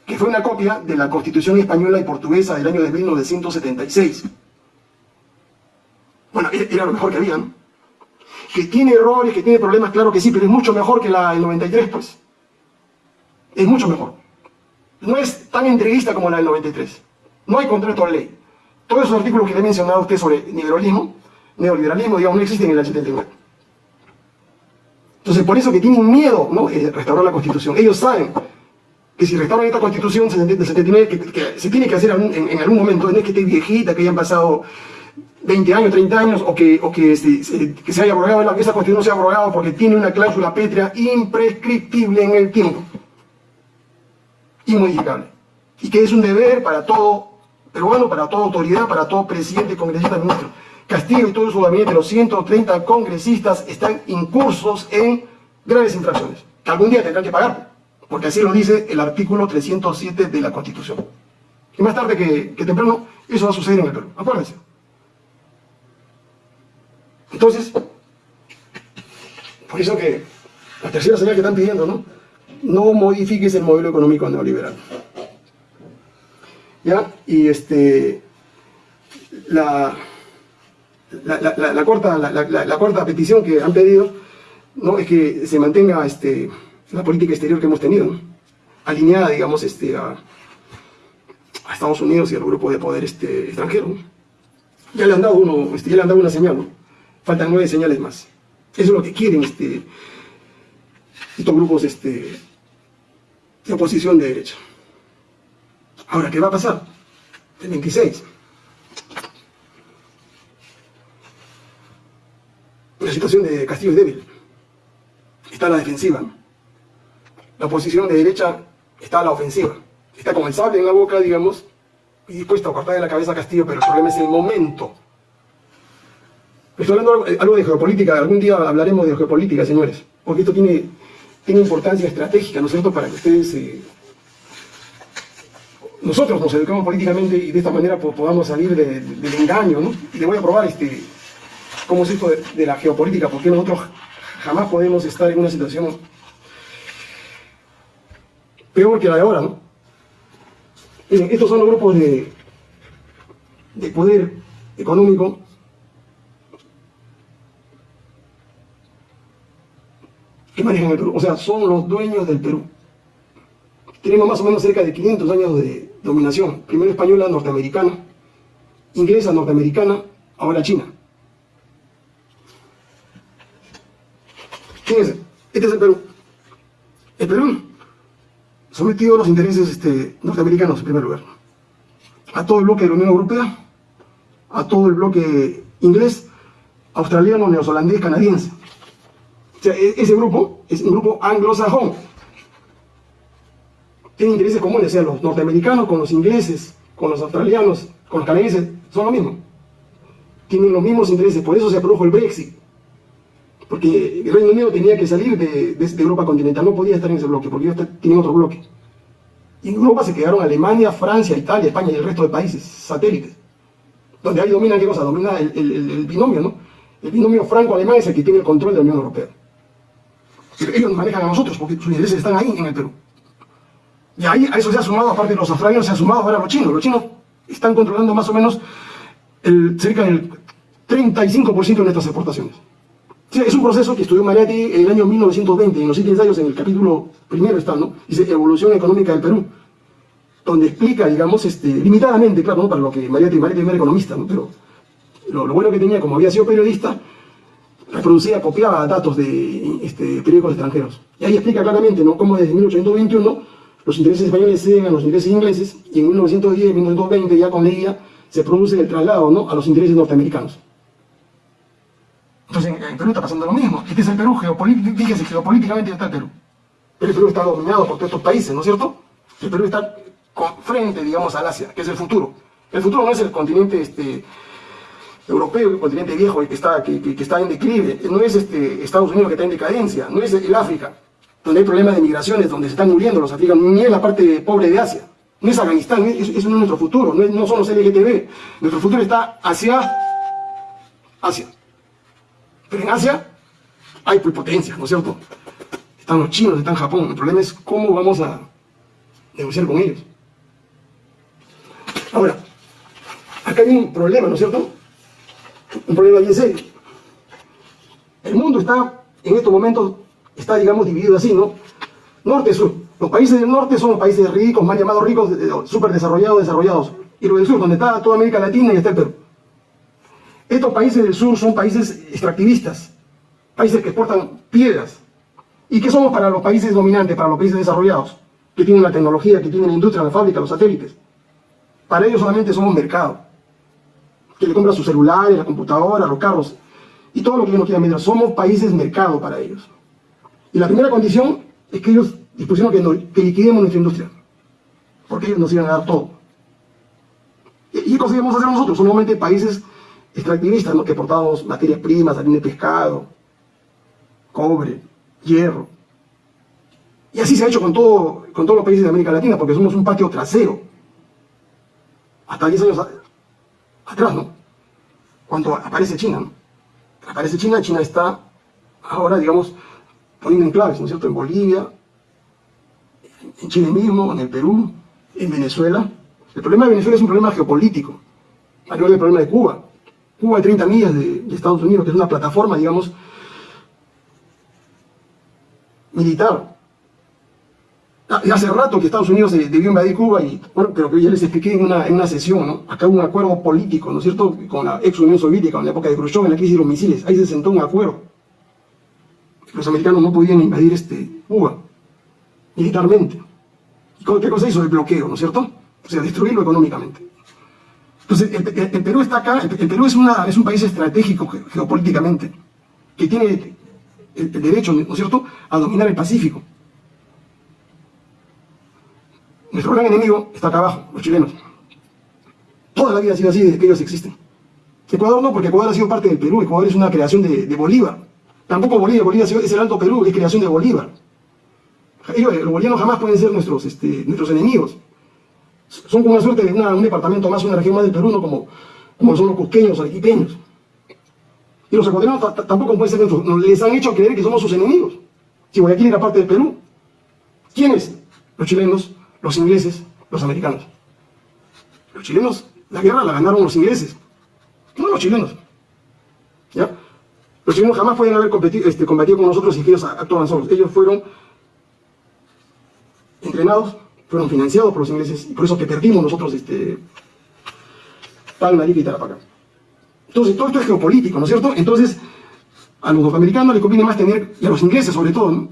que fue una copia de la constitución española y portuguesa del año de 1976. Bueno, e-, era lo mejor que había, ¿no? Que tiene errores, que tiene problemas, claro que sí, pero es mucho mejor que la del 93, pues. Es mucho mejor. No es tan entreguista como la del 93. No hay contrato de ley. Todos esos artículos que le he mencionado a usted sobre neoliberalismo, neoliberalismo, digamos, no existen en la 79. Entonces, por eso que tienen miedo, ¿no? Eh, restaurar la Constitución. Ellos saben que si restauran esta Constitución del 79, que, se tiene que hacer en, algún momento, no es que esté viejita, que hayan pasado 20 años, 30 años, o que, o que, se, que se haya abrogado, esa Constitución se ha abrogado porque tiene una cláusula pétrea imprescriptible en el tiempo, inmodificable, y que es un deber para todo peruano, para toda autoridad, para todo presidente, congresista, ministro. Castillo y todo su gabinete, los 130 congresistas, están incursos en graves infracciones, que algún día tendrán que pagar, porque así lo dice el artículo 307 de la Constitución. Y más tarde que, temprano, eso va a suceder en el Perú, acuérdense. Entonces, por eso que la tercera señal que están pidiendo, ¿no? No modifiques el modelo económico neoliberal. ¿Ya? Y este, la, la, cuarta, la, cuarta petición que han pedido ¿no? es que se mantenga este, la política exterior que hemos tenido, alineada, digamos, este, a, Estados Unidos y al grupo de poder este, extranjero. Ya le han dado uno, este, ya le han dado una señal, faltan nueve señales más. Eso es lo que quieren este, estos grupos este, de oposición de derecha. Ahora, ¿qué va a pasar? El 26. La situación de Castillo es débil. Está a la defensiva. La oposición de derecha está a la ofensiva. Está con el sable en la boca, digamos, y dispuesto a cortarle la cabeza a Castillo, pero el problema es el momento. Estoy hablando algo de geopolítica, algún día hablaremos de geopolítica, señores, porque esto tiene, tiene importancia estratégica, ¿no es cierto?, para que ustedes, eh, nosotros nos educamos políticamente y de esta manera podamos salir del engaño, ¿no? Y le voy a probar este, cómo es esto de, la geopolítica, porque nosotros jamás podemos estar en una situación peor que la de ahora, ¿no? estos son los grupos de poder económico o sea, son los dueños del Perú. Tenemos más o menos cerca de 500 años de dominación, primero española, norteamericana, inglesa, norteamericana, ahora china. Fíjense, este es el Perú. El Perú sometido a los intereses este, norteamericanos en primer lugar. A todo el bloque de la Unión Europea, a todo el bloque inglés, australiano, neozelandés, canadiense. O sea, e-, ese grupo es un grupo anglosajón. Tiene intereses comunes, o sea, los norteamericanos con los ingleses, con los australianos, con los canadienses, son lo mismo. Tienen los mismos intereses, por eso se produjo el Brexit porque el Reino Unido tenía que salir de, Europa continental, no podía estar en ese bloque, porque ellos tienen otro bloque. Y en Europa se quedaron Alemania, Francia, Italia, España y el resto de países satélites. Donde ahí domina, ¿qué cosa? Domina el, binomio, ¿no? El binomio franco-alemán es el que tiene el control de la Unión Europea. Ellos nos manejan a nosotros, porque sus intereses están ahí, en el Perú. Y ahí a eso se ha sumado, aparte de los australianos, se ha sumado ahora los chinos. Los chinos están controlando más o menos el, cerca del 35% de nuestras exportaciones es un proceso que estudió Mariatti en el año 1920, en los siete ensayos, en el capítulo primero está, ¿no? Dice Evolución Económica del Perú, donde explica, digamos, este, limitadamente, claro, ¿no? para lo que Mariatti, Mariatti era economista, ¿no? pero lo, bueno que tenía, como había sido periodista, reproducía, copiaba datos de este, periódicos extranjeros. Y ahí explica claramente, ¿no? Cómo desde 1821 los intereses españoles ceden a los intereses ingleses, y en 1910, 1920, ya con Leguía, se produce el traslado, ¿no? A los intereses norteamericanos. Entonces en, Perú está pasando lo mismo. Este es el Perú, geopolíticamente, fíjese, geopolíticamente está el Perú. Pero el Perú está dominado por todos estos países, ¿no es cierto? El Perú está frente, digamos, al Asia, que es el futuro. El futuro no es el continente este, europeo, el continente viejo, que está, que, está en declive, no es este, Estados Unidos que está en decadencia, no es el África, donde hay problemas de migraciones, donde se están muriendo los africanos, ni es la parte pobre de Asia, no es Afganistán, es- es nuestro futuro, no, no son los LGTB, nuestro futuro está hacia Asia. Pero en Asia hay potencias, ¿no es cierto? Están los chinos, están Japón, el problema es cómo vamos a negociar con ellos. Ahora, acá hay un problema, ¿no es cierto? Un problema bien serio. El mundo está, en estos momentos, está, digamos, dividido así, ¿no? Norte-sur. Los países del norte son países ricos, más llamados ricos, eh, súper desarrollados, desarrollados. Y los del sur, donde está toda América Latina y está el Perú. Estos países del sur son países extractivistas, países que exportan piedras. ¿Y qué somos para los países dominantes, para los países desarrollados? Que tienen la tecnología, que tienen la industria, la fábrica, los satélites. Para ellos solamente somos mercado. Que le compra sus celulares, la computadora, los carros. Y todo lo que ellos no quieran vender. Somos países mercado para ellos. Y la primera condición es que ellos dispusieron que, liquidemos nuestra industria. Porque ellos nos iban a dar todo. ¿Y a hacer nosotros? Son normalmente países extractivistas, ¿no? que exportamos materias primas, harina de pescado, cobre, hierro. Y así se ha hecho con, con todos los países de América Latina, porque somos un patio trasero. Hasta 10 años atrás, ¿no? Cuando aparece China, ¿no? Aparece China, China está ahora, digamos, poniendo enclaves, ¿no es cierto? En Bolivia, en Chile mismo, en el Perú, en Venezuela. El problema de Venezuela es un problema geopolítico, mayor del problema de Cuba. Cuba hay 30 millas de Estados Unidos, que es una plataforma, digamos, militar. Ah, Hace rato que Estados Unidos debió invadir Cuba, y, bueno, pero que ya les expliqué en una, en una sesión, ¿no? Acá un acuerdo político, ¿no es cierto?, con la ex Unión Soviética, en la época de Khrushchev, en la crisis de los misiles. Ahí se sentó un acuerdo. Los americanos no podían invadir este, Cuba, militarmente. ¿Y qué cosa hizo? El bloqueo, ¿no es cierto? O sea, destruirlo económicamente. Entonces, el, Perú está acá, el, Perú es, es un país estratégico ge- geopolíticamente, que tiene el derecho, ¿no es cierto?, a dominar el Pacífico. Nuestro gran enemigo está acá abajo, los chilenos. Toda la vida ha sido así desde que ellos existen. Ecuador no, porque Ecuador ha sido parte del Perú, Ecuador es una creación de, Bolívar. Tampoco ha sido- es el Alto Perú, es creación de Bolívar. Ellos, los bolivianos jamás pueden ser nuestros, este, nuestros enemigos. Son como una suerte de un departamento más, una región más del Perú, no como, como son los cusqueños arequipeños. Y los ecuatorianos ta- ta- tampoco pueden ser nuestros, les han hecho creer que somos sus enemigos. Si Guayaquil era parte del Perú. ¿Quiénes? Los chilenos, los ingleses, los americanos. Los chilenos, la guerra la ganaron los ingleses, no los chilenos. ¿Ya? Los chilenos jamás pueden haber competido, este, combatido con nosotros si ellos actuaban solos. Ellos fueron entrenados, fueron financiados por los ingleses, y por eso que perdimos nosotros este, Palma, y Tarapacá. Entonces, todo esto es geopolítico, ¿no es cierto? Entonces, a los norteamericanos les conviene más tener, y a los ingleses sobre todo,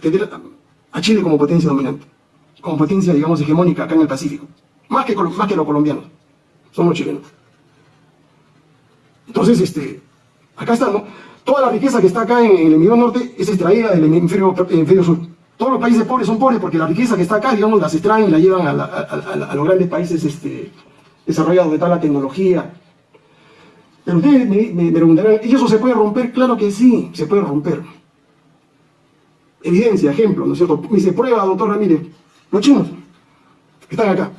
tener a Chile como potencia dominante, como potencia, digamos, hegemónica acá en el Pacífico, más que, más que los colombianos, son los chilenos. Entonces, este, acá está, ¿no? Toda la riqueza que está acá en, el hemisferio norte es extraída del hemisferio, sur. Todos los países pobres son pobres porque la riqueza que está acá, digamos, las extraen y la llevan a, los grandes países este, desarrollados, donde está la tecnología. Pero ustedes me, me- me preguntarán, ¿y eso se puede romper? Claro que sí, se puede romper. Evidencia, ejemplo, ¿no es cierto? Me dice, prueba, doctor Ramírez. Los chinos, que están acá.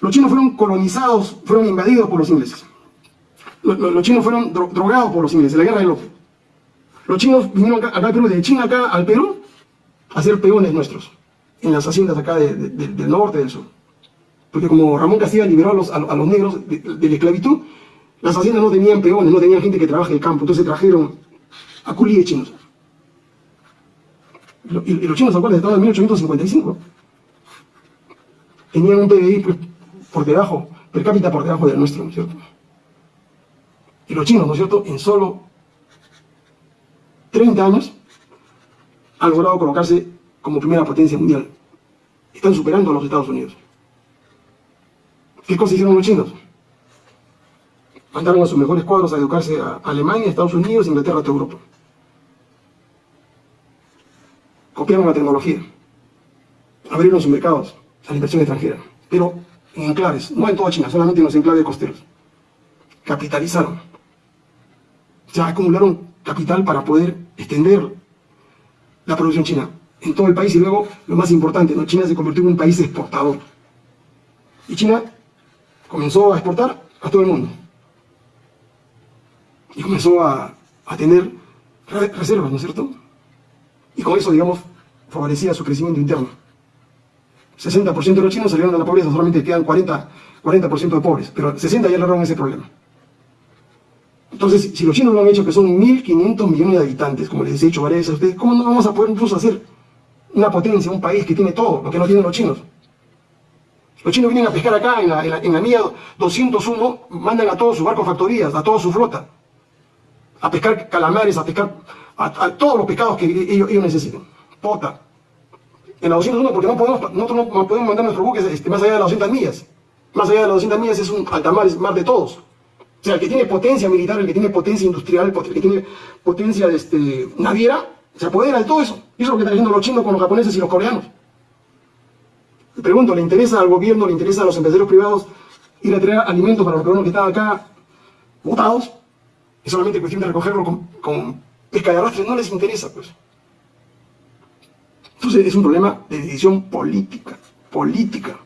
Los chinos fueron colonizados, fueron invadidos por los ingleses. Los, chinos fueron dro- drogados por los ingleses, la guerra del opio. Los chinos vinieron acá, acá al Perú, de China acá al Perú, a ser peones nuestros, en las haciendas acá de- de- de- del norte, del sur. Porque como Ramón Castilla liberó a los, a, los negros de, de la esclavitud, las haciendas no tenían peones, no tenían gente que trabaje el campo, entonces trajeron a culíes chinos. Y, lo- y- y los chinos, ¿se acuerdan? Estaban en 1855. Tenían un PBI por debajo, per cápita por debajo del nuestro, ¿no es cierto? Y los chinos, ¿no es cierto? En solo 30 años han logrado colocarse como primera potencia mundial. Están superando a los Estados Unidos. ¿Qué cosa hicieron los chinos? Mandaron a sus mejores cuadros a educarse a Alemania, Estados Unidos, Inglaterra, toda Europa. Copiaron la tecnología. Abrieron sus mercados a la inversión extranjera. Pero en enclaves, no en toda China, solamente en los enclaves costeros. capitalizaron. Sea, acumularon capital para poder extender la producción china en todo el país y luego, lo más importante, ¿no? China se convirtió en un país exportador. Y China comenzó a exportar a todo el mundo. Y comenzó a, a tener reservas, ¿no es cierto? Y con eso, digamos, favorecía su crecimiento interno. 60% de los chinos salieron de la pobreza, solamente quedan 40%, 40 de pobres, pero 60 ya lograron ese problema. Entonces, si los chinos lo han hecho, que son 1.500 millones de habitantes, como les he dicho varias veces a ustedes, ¿cómo no vamos a poder incluso hacer una potencia, un país que tiene todo, lo que no tienen los chinos? Los chinos vienen a pescar acá, en la, en la, mía 201, mandan a todos sus barcos factorías, a toda su flota, a pescar calamares, a pescar a, todos los pescados que ellos, ellos necesiten. Pota, en la 201 porque no podemos, nosotros no podemos mandar nuestros buques este, más allá de las 200 millas. Más allá de las 200 millas es un altamar, es mar de todos. O sea, el que tiene potencia militar, el que tiene potencia industrial, el que tiene potencia este, naviera, se apodera de todo eso. Y eso es lo que están haciendo los chinos con los japoneses y los coreanos. Le pregunto, ¿le interesa al gobierno, le interesa a los empresarios privados ir a traer alimentos para los peruanos que están acá botados? Es solamente cuestión de recogerlo con, con pesca de arrastre, no les interesa, pues. Entonces es un problema de decisión política, política,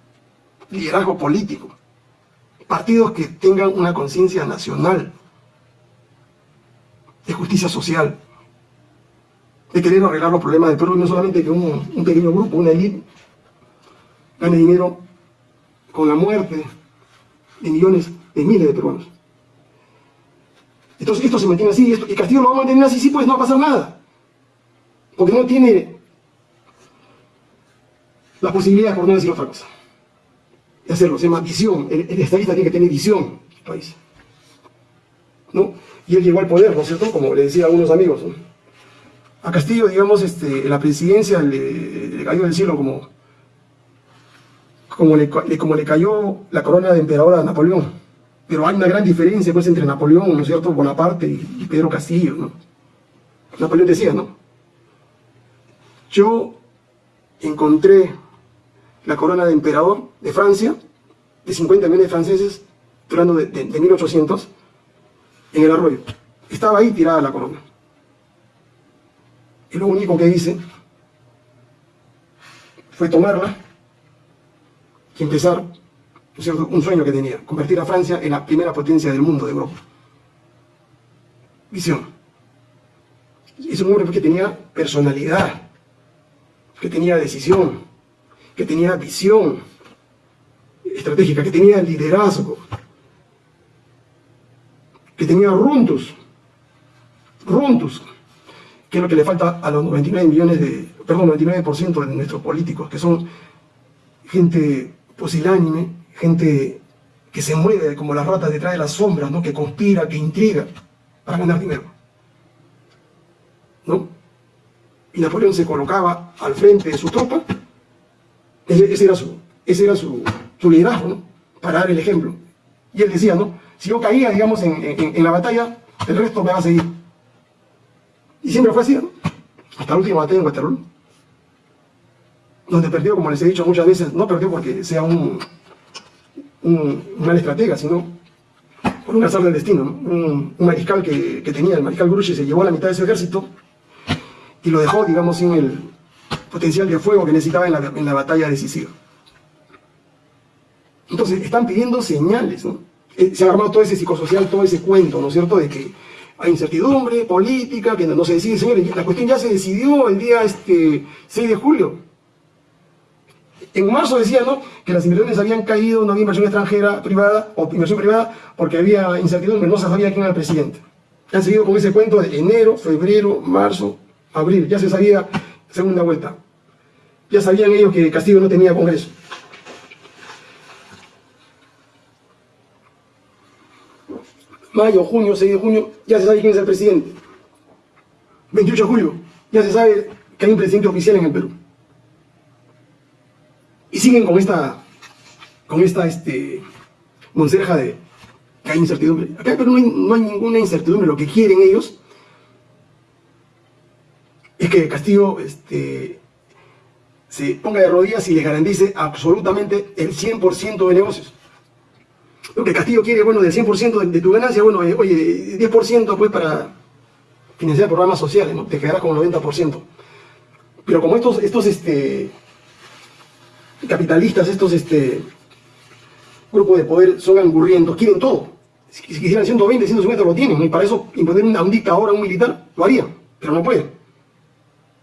liderazgo político. Partidos que tengan una conciencia nacional, de justicia social, de querer arreglar los problemas del Perú, y no solamente que un, pequeño grupo, una élite, gane dinero con la muerte de millones, de miles de peruanos. Entonces esto se mantiene así, y, y Castillo lo va a mantener así, sí, pues no va a pasar nada. Porque no tiene la posibilidad, por no decir otra cosa, de hacerlo. Se llama visión. El, estadista tiene que tener visión país. ¿No? Y él llegó al poder, ¿no es cierto? Como le decía a algunos amigos. A Castillo, digamos, este, la presidencia le, cayó del cielo como, como le, como le cayó la corona de emperador a Napoleón. Pero hay una gran diferencia pues, entre Napoleón, ¿no es cierto?, Bonaparte y Pedro Castillo, ¿no? Napoleón decía, ¿no? Yo encontré la corona de emperador de Francia, de 50 millones de franceses, durando de, 1800, en el arroyo. Estaba ahí tirada la corona. Y lo único que hice fue tomarla y empezar un sueño que tenía, convertir a Francia en la primera potencia del mundo de Europa. Visión. Es un hombre que tenía personalidad, que tenía decisión, que tenía visión estratégica, que tenía liderazgo, que tenía runtus, runtus, que es lo que le falta a los 99 millones de, perdón, 99% de nuestros políticos, que son gente pusilánime, gente que se mueve como las ratas detrás de las sombras, ¿no? que conspira, que intriga para ganar dinero. ¿No? Y Napoleón se colocaba al frente de su tropa ese, era, su, ese era su, liderazgo, ¿no? Para dar el ejemplo. Y él decía, ¿no? Si yo caía, digamos, en, la batalla, el resto me va a seguir. Y siempre fue así, ¿no? Hasta la última batalla en Waterloo. Donde perdió, como les he dicho muchas veces, no perdió porque sea un, un, mal estratega, sino por un azar del destino. Un, mariscal que, tenía, el mariscal Grouchy, se llevó a la mitad de su ejército y lo dejó, digamos, sin el, potencial de fuego que necesitaba en la, batalla decisiva. Entonces, están pidiendo señales, ¿no? Eh, se ha armado todo ese psicosocial, todo ese cuento, ¿no es cierto?, de que hay incertidumbre política, que no se decide, señores, la cuestión ya se decidió el día este, 6 de julio. En marzo decía, ¿no?, que las inversiones habían caído, no había inversión extranjera privada o inversión privada porque había incertidumbre, no se sabía quién era el presidente. Han seguido con ese cuento de enero, febrero, marzo, abril, ya se sabía segunda vuelta. Ya sabían ellos que Castillo no tenía Congreso. Mayo, junio, 6 de junio, ya se sabe quién es el presidente. 28 de julio, ya se sabe que hay un presidente oficial en el Perú. Y siguen con esta, con esta, este, monserja de que hay incertidumbre. Acá en Perú no hay, no hay ninguna incertidumbre. Lo que quieren ellos es que Castillo este, se ponga de rodillas y le garantice absolutamente el 100% de negocios. lo que Castillo quiere, bueno, del 100% de, tu ganancia, bueno, eh, oye, 10% pues para financiar programas sociales, ¿no? Te quedarás con el 90%. Pero como estos, estos este, capitalistas, estos este, grupos de poder son angurrientos, quieren todo. Si quisieran 120, 150 lo tienen, y para eso imponer a un dictador, a un militar, lo harían, pero no pueden.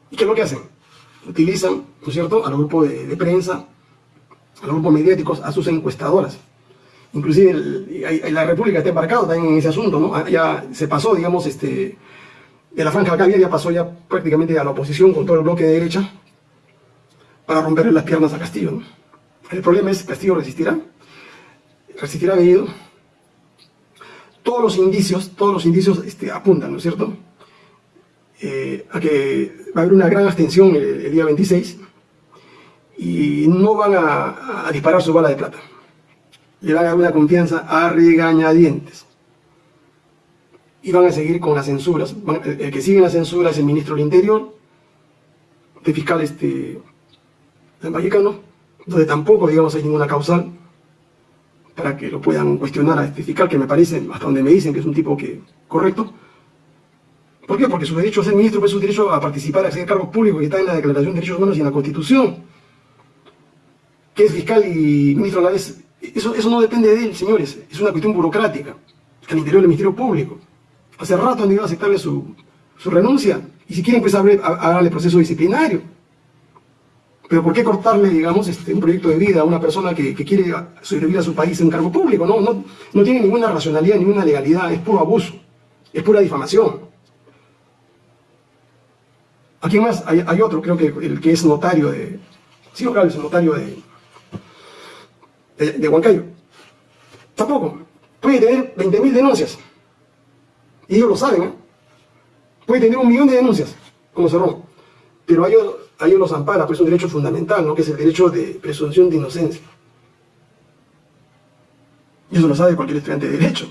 ¿Y qué es lo que hacen? Utilizan, ¿no es cierto?, a los grupos de, de prensa, a los grupos mediáticos, a sus encuestadoras. Inclusive la República está embarcada también en ese asunto, ¿no? Ya se pasó, digamos, este, de la franja acá ya pasó ya prácticamente a la oposición con todo el bloque de derecha para romperle las piernas a Castillo. ¿no? El problema es, ¿Castillo resistirá? ¿Resistirá Bellido? Todos los indicios, todos los indicios este, apuntan, ¿no es cierto? Eh, a que va a haber una gran abstención el, día 26 y no van a, disparar su bala de plata le van a dar una confianza a regañadientes. Y van a seguir con las censuras. El que sigue en la censura es el ministro del Interior, de fiscal este, del Vallecano, donde tampoco, digamos, hay ninguna causal para que lo puedan cuestionar a este fiscal, que me parece, hasta donde me dicen que es un tipo que correcto. ¿Por qué? Porque su derecho a ser ministro es su derecho a participar, a acceder a cargos públicos que está en la Declaración de Derechos Humanos y en la Constitución. Que es fiscal y ministro a la vez eso, eso no depende de él, señores. Es una cuestión burocrática al interior del Ministerio Público. Hace rato han debido aceptarle su, su renuncia. Y si quieren, pues, darle proceso disciplinario. Pero ¿por qué cortarle, digamos, este, un proyecto de vida a una persona que, que, quiere sobrevivir a su país en un cargo público? No, no, no tiene ninguna racionalidad, ninguna legalidad, es puro abuso, es pura difamación. Aquí más hay, otro, creo que el que es notario de... Sí, claro, es notario de, de, Huancayo. Tampoco. Puede tener 20.000 denuncias. Y ellos lo saben, ¿eh? Puede tener un millón de denuncias, como Cerrón. Pero a ellos, a ellos los ampara, pues es un derecho fundamental, ¿no? Que es el derecho de presunción de inocencia. Y eso lo sabe cualquier estudiante de Derecho.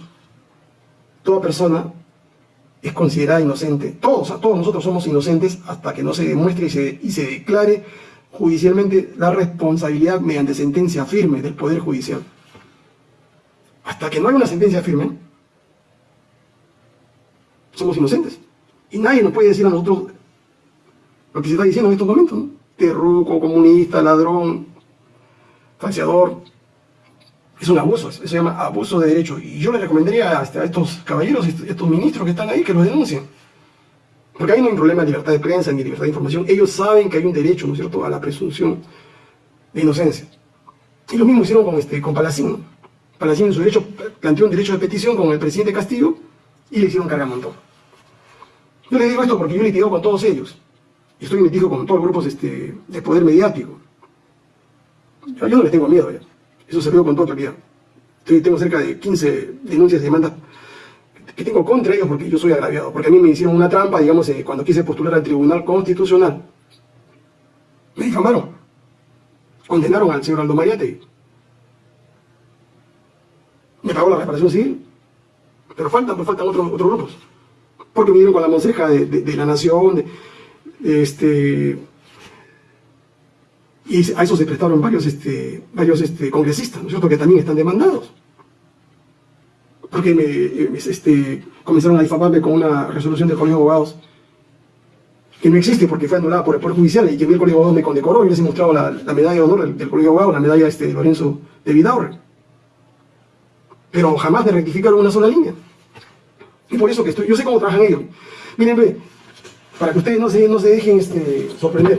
Toda persona es considerada inocente. Todos, todos nosotros somos inocentes hasta que no se demuestre y se, y se declare judicialmente la responsabilidad mediante sentencia firme del Poder Judicial. Hasta que no haya una sentencia firme, somos inocentes. Y nadie nos puede decir a nosotros lo que se está diciendo en estos momentos. ¿no? Terruco, comunista, ladrón, falseador. Es un abuso, eso se llama abuso de derecho. Y yo le recomendaría a estos caballeros, estos ministros que están ahí, que los denuncien. Porque ahí no hay problema de libertad de prensa ni libertad de información. Ellos saben que hay un derecho, ¿no es cierto?, a la presunción de inocencia. Y lo mismo hicieron con, este, con Palacín. Palacín en su derecho planteó un derecho de petición con el presidente Castillo y le hicieron carga montón. Yo le digo esto porque yo litigo con todos ellos. Estoy metido con todos los grupos este, de poder mediático. Yo, no les tengo miedo ya. Eso se veo con toda claridad. tengo cerca de 15 denuncias y demandas que tengo contra ellos porque yo soy agraviado, porque a mí me hicieron una trampa, digamos, eh, cuando quise postular al Tribunal Constitucional. Me difamaron. Condenaron al señor Aldo Mariate. Me pagó la reparación civil. Pero faltan, pues faltan otros, grupos. Porque me dieron con la monseja de, la nación, de, este... Y a eso se prestaron varios, este, varios este, congresistas, ¿no es cierto?, que también están demandados porque me, este, comenzaron a difamarme con una resolución del Colegio de Abogados que no existe porque fue anulada por el Poder Judicial y que el Colegio de Abogados me condecoró y les he mostrado la, medalla de honor del, Colegio de Abogados, la medalla este, de Lorenzo de Vidaurre. Pero jamás me rectificaron una sola línea. Y por eso que estoy, yo sé cómo trabajan ellos. Miren, para que ustedes no se, no se dejen este, sorprender.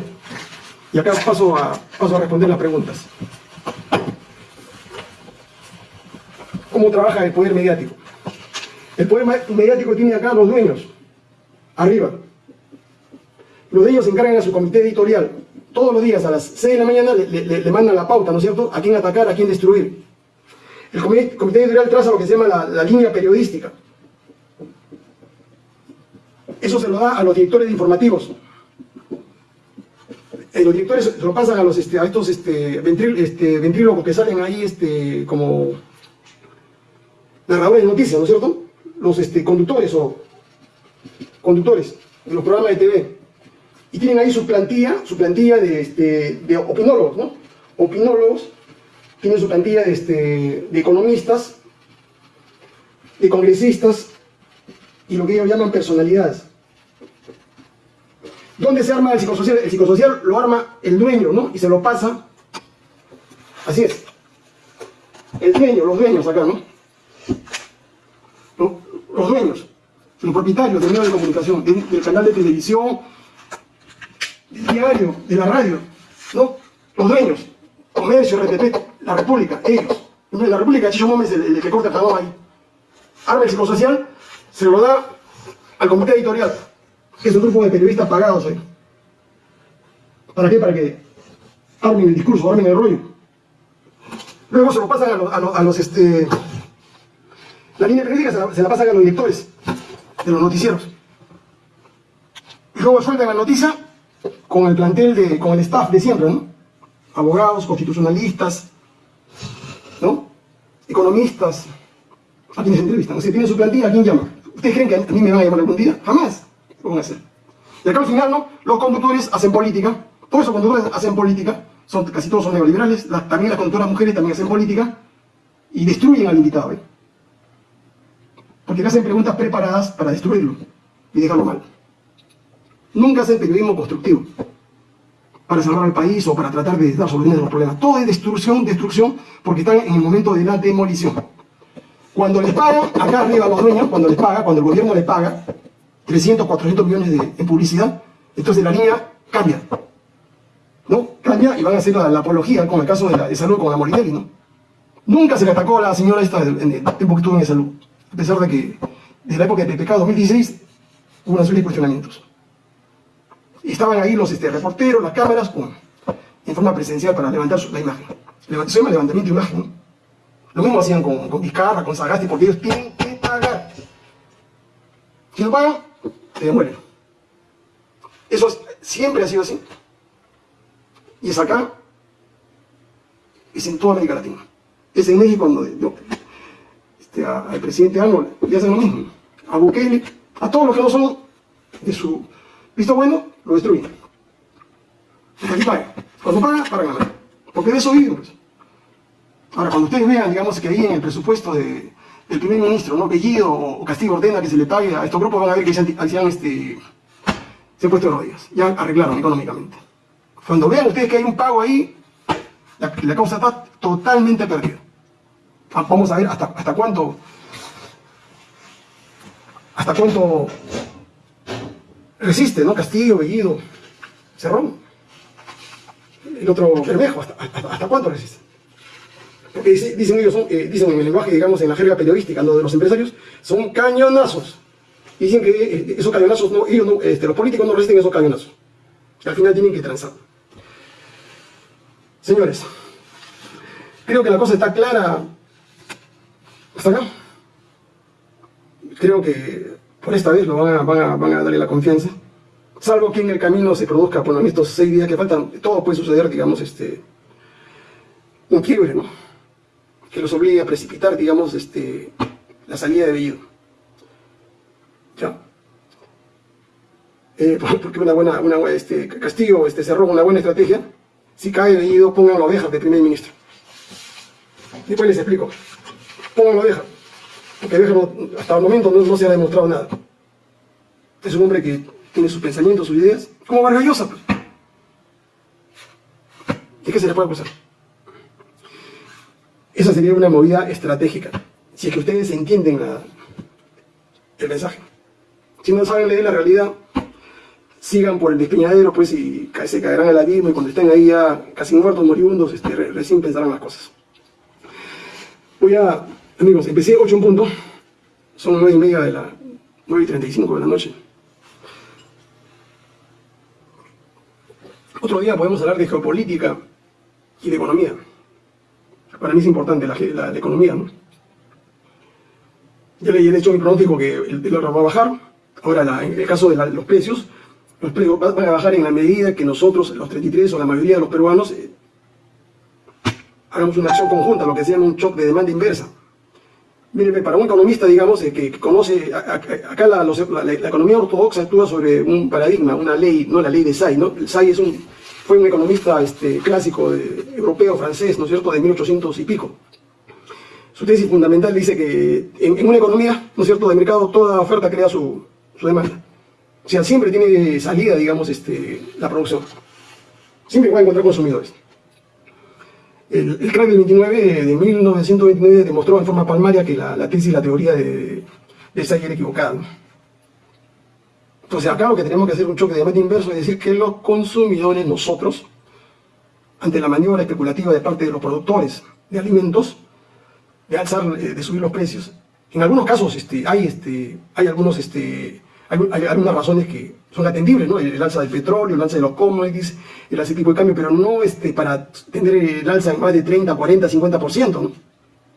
Y acá paso a, paso a responder las preguntas. cómo trabaja el poder mediático. El poder mediático tiene acá los dueños, arriba. Los dueños se encargan a su comité editorial. Todos los días a las 6 de la mañana le, mandan la pauta, ¿no es cierto? A quién atacar, a quién destruir. El comité, editorial traza lo que se llama la, línea periodística. Eso se lo da a los directores de informativos. Eh, los directores se lo pasan a, los, este, a estos este, este, ventrílocos que salen ahí este, como narradores de noticias, ¿no es cierto? Los este, conductores o conductores en los programas de TV. Y tienen ahí su plantilla, su plantilla de, de opinólogos, ¿no? Opinólogos, tienen su plantilla de, de economistas, de congresistas y lo que ellos llaman personalidades. ¿Dónde se arma el psicosocial? El psicosocial lo arma el dueño, ¿no? Y se lo pasa. Así es. El dueño, los dueños acá, ¿no? Los dueños, los propietarios del medio de comunicación, del, canal de televisión, del diario, de la radio, ¿no? Los dueños, comercio, RTP, la República, ellos. La República, Chicho Gómez, el, que corta el jabón ahí. Arma el psicosocial, se lo da al comité editorial que es un grupo de periodistas pagados ahí. ¿Para qué? Para que armen el discurso, armen el rollo. Luego se lo pasan a los, este, la línea periodística se la, pasan a los directores de los noticieros. Y luego sueltan la noticia con el plantel de, con el staff de siempre, ¿no? Abogados, constitucionalistas, ¿no? Economistas, a quienes entrevistan. O sea, tienen su plantilla, ¿a quién llama? ¿Ustedes creen que a mí me van a llamar algún día? Jamás. Y acá al final, ¿no? Los conductores hacen política, todos esos conductores hacen política, son, casi todos son neoliberales, también las conductoras mujeres también hacen política, y destruyen al invitado, ¿eh? Porque le hacen preguntas preparadas para destruirlo y dejarlo mal. Nunca hacen periodismo constructivo para salvar al país o para tratar de dar soluciones a los problemas. Todo es destrucción, destrucción, porque están en el momento de la demolición. Cuando les pagan, acá arriba los dueños, cuando les paga, cuando el gobierno les paga, 300, 400 millones de, en publicidad, entonces la línea cambia. ¿No? Cambia y van a hacer la, apología, como el caso de, la, salud con la Morinelli, ¿no? Nunca se le atacó a la señora esta en el tiempo que estuvo en salud, a pesar de que desde la época de PPK 2016 hubo una serie de cuestionamientos. Y estaban ahí los este, reporteros, las cámaras, con, en forma presencial para levantar la imagen. Se llama levantamiento de imagen. Lo mismo hacían con, con Vizcarra, con Sagasti, porque ellos tienen que pagar. Si no pagan, se demuelen. Eso siempre ha sido así. Y es acá, es en toda América Latina. Es en México donde yo, este, al presidente Arnold le hacen lo mismo. A Bukele, a todos los que no son de su visto bueno, lo destruyen. aquí paga. Cuando paga, para ganar. Porque de eso viven. Pues. Ahora, cuando ustedes vean, digamos, que ahí en el presupuesto de, el primer ministro, ¿no? Bellido o Castillo ordena que se le pague a estos grupos, van a ver que se han, este, se han puesto rodillas, ya arreglaron económicamente. Cuando vean ustedes que hay un pago ahí, la, causa está totalmente perdida. Ah, vamos a ver hasta, hasta cuánto, hasta cuánto resiste, ¿no? Castillo, Bellido, Cerrón, el otro Bermejo, hasta, hasta cuánto resiste. Porque dicen ellos, dicen en el lenguaje, digamos, en la jerga periodística, lo de los empresarios, son cañonazos. Dicen que eh, esos cañonazos, no, ellos no, este, los políticos no resisten esos cañonazos. Al final tienen que transar. Señores, creo que la cosa está clara hasta acá. Creo que por esta vez lo van a, darle la confianza. Salvo que en el camino se produzca, en estos seis días que faltan, todo puede suceder, digamos, este, un quiebre, ¿no? Que los obligue a precipitar, digamos, este, la salida de Bellido. ¿Ya? Eh, porque una buena, una, este, Castillo este, cerró una buena estrategia, si cae Bellido, pongan la oveja de primer ministro. Después les explico. Pongan la oveja. Porque hasta el momento no, se ha demostrado nada. Es un hombre que tiene sus pensamientos, sus ideas, como Vargallosa. Pues. ¿Y qué se le puede acusar? Esa sería una movida estratégica, si es que ustedes entienden el mensaje. Si no saben leer la realidad, sigan por el despeñadero, pues, y se caerán al abismo, y cuando estén ahí ya casi muertos, moribundos, este, recién pensarán las cosas. Voy a, amigos, empecé 8 en punto, son 9 y media de la, 9 y 35 de la noche. Otro día podemos hablar de geopolítica y de economía para mí es importante la, economía. ¿no? Ya le he hecho mi pronóstico que el dólar va a bajar. Ahora, en el caso de los precios, los precios van a bajar en la medida que nosotros, los 33 o la mayoría de los peruanos, eh, hagamos una acción conjunta, lo que se llama un shock de demanda inversa. Mire, para un economista, digamos, eh, que, conoce, acá la, economía ortodoxa actúa sobre un paradigma, una ley, no la ley de Say, ¿no? El Say es un, fue un economista este, clásico europeo, francés, ¿no es cierto?, de 1800 y pico. su tesis fundamental dice que en, una economía, ¿no es cierto?, de mercado, toda oferta crea su, demanda. O sea, siempre tiene salida, digamos, este, la producción. Siempre va a encontrar consumidores. El, crack del 29, de 1929, demostró en forma palmaria que la, tesis y la teoría de, de Sayer equivocada. Entonces acá lo que tenemos que hacer un choque de meta inverso es decir que los consumidores, nosotros, ante la maniobra especulativa de parte de los productores de alimentos, de alzar, eh, de subir los precios, en algunos casos este, hay, este, hay algunos este, hay, algunas razones que son atendibles, ¿no? El, alza del petróleo, el alza de los commodities, el de tipo de cambio, pero no este, para tener el alza en más de 30, 40, 50%, ¿no?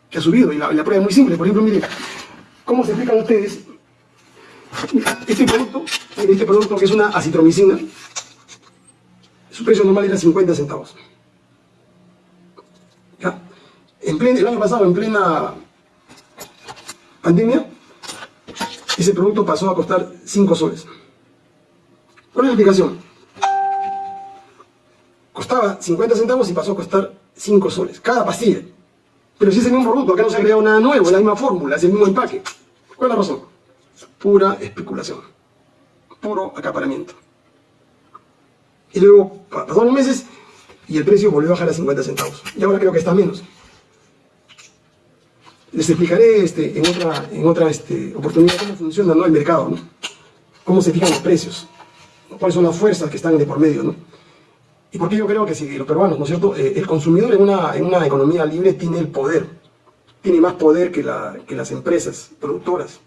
Que ha subido, y la, prueba es muy simple. Por ejemplo, miren, ¿cómo se explican ustedes este producto, este producto que es una acitromicina, su precio normal era 50 centavos. ¿Ya? En el año pasado, en plena pandemia, ese producto pasó a costar 5 soles. ¿Cuál es la explicación? Costaba 50 centavos y pasó a costar 5 soles, cada pastilla. Pero si es el mismo producto, acá no se ha creado nada nuevo, es la misma fórmula, es el mismo empaque. ¿Cuál es la razón? Pura especulación, puro acaparamiento. Y luego pasaron meses y el precio volvió a bajar a 50 centavos. Y ahora creo que está menos. Les explicaré este, en otra, en otra este, oportunidad cómo funciona el mercado, ¿no? cómo se fijan los precios, cuáles son las fuerzas que están de por medio. ¿no? Y porque yo creo que si los peruanos, ¿no es cierto?, eh, el consumidor en una, en una economía libre tiene el poder, tiene más poder que, la, que las empresas productoras,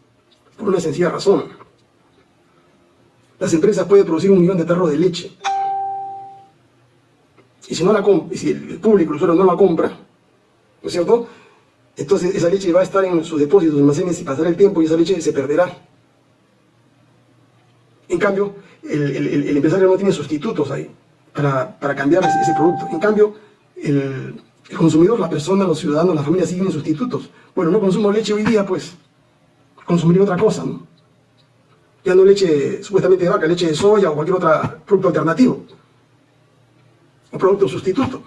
por una sencilla razón. Las empresas pueden producir un millón de tarros de leche. Y si, no la si el público, el usuario, no la compra, ¿no es cierto?, entonces esa leche va a estar en sus depósitos, almacenes y pasará el tiempo y esa leche se perderá. En cambio, el, empresario no tiene sustitutos ahí para, cambiar ese, producto. En cambio, el, consumidor, la persona, los ciudadanos, la familia siguen sustitutos. Bueno, no consumo leche hoy día, pues consumiré otra cosa, ¿no? Ya no leche supuestamente de vaca, leche de soya o cualquier otro producto alternativo. Un producto sustituto.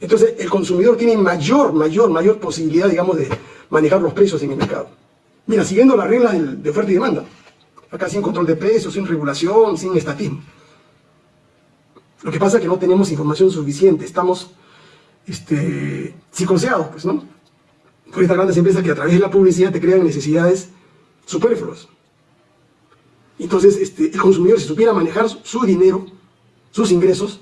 Entonces el consumidor tiene mayor, mayor, mayor posibilidad, digamos, de manejar los precios en el mercado. Mira, siguiendo las reglas de oferta y demanda. Acá sin control de precios, sin regulación, sin estatismo. Lo que pasa es que no tenemos información suficiente, estamos este, psicoseados, pues, ¿no? Por estas grandes empresas que a través de la publicidad te crean necesidades superfluas. Entonces, este, el consumidor, si supiera manejar su dinero, sus ingresos,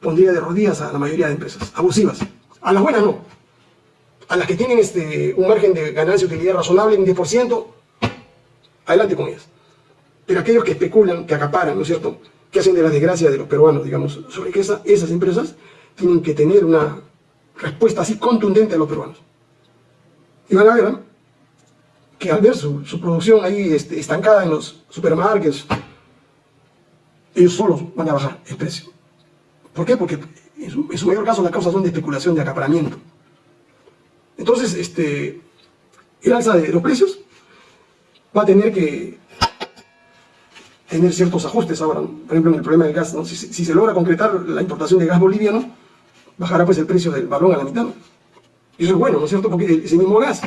pondría de rodillas a la mayoría de empresas abusivas. A las buenas no. A las que tienen este, un margen de ganancia y utilidad razonable, un 10%, adelante con ellas. Pero aquellos que especulan, que acaparan, ¿no es cierto?, que hacen de la desgracia de los peruanos, digamos, sobre que esas empresas tienen que tener una respuesta así contundente a los peruanos. Y van a ver que al ver su, producción ahí este, estancada en los supermarkets, ellos solos van a bajar el precio. ¿Por qué? Porque en su, mayor caso las causas son de especulación, de acaparamiento. Entonces, este, el alza de los precios va a tener que tener ciertos ajustes ahora. Por ejemplo, en el problema del gas, si, se logra concretar la importación de gas boliviano, bajará pues el precio del balón a la mitad. Eso es bueno, ¿no es cierto? Porque ese mismo gas.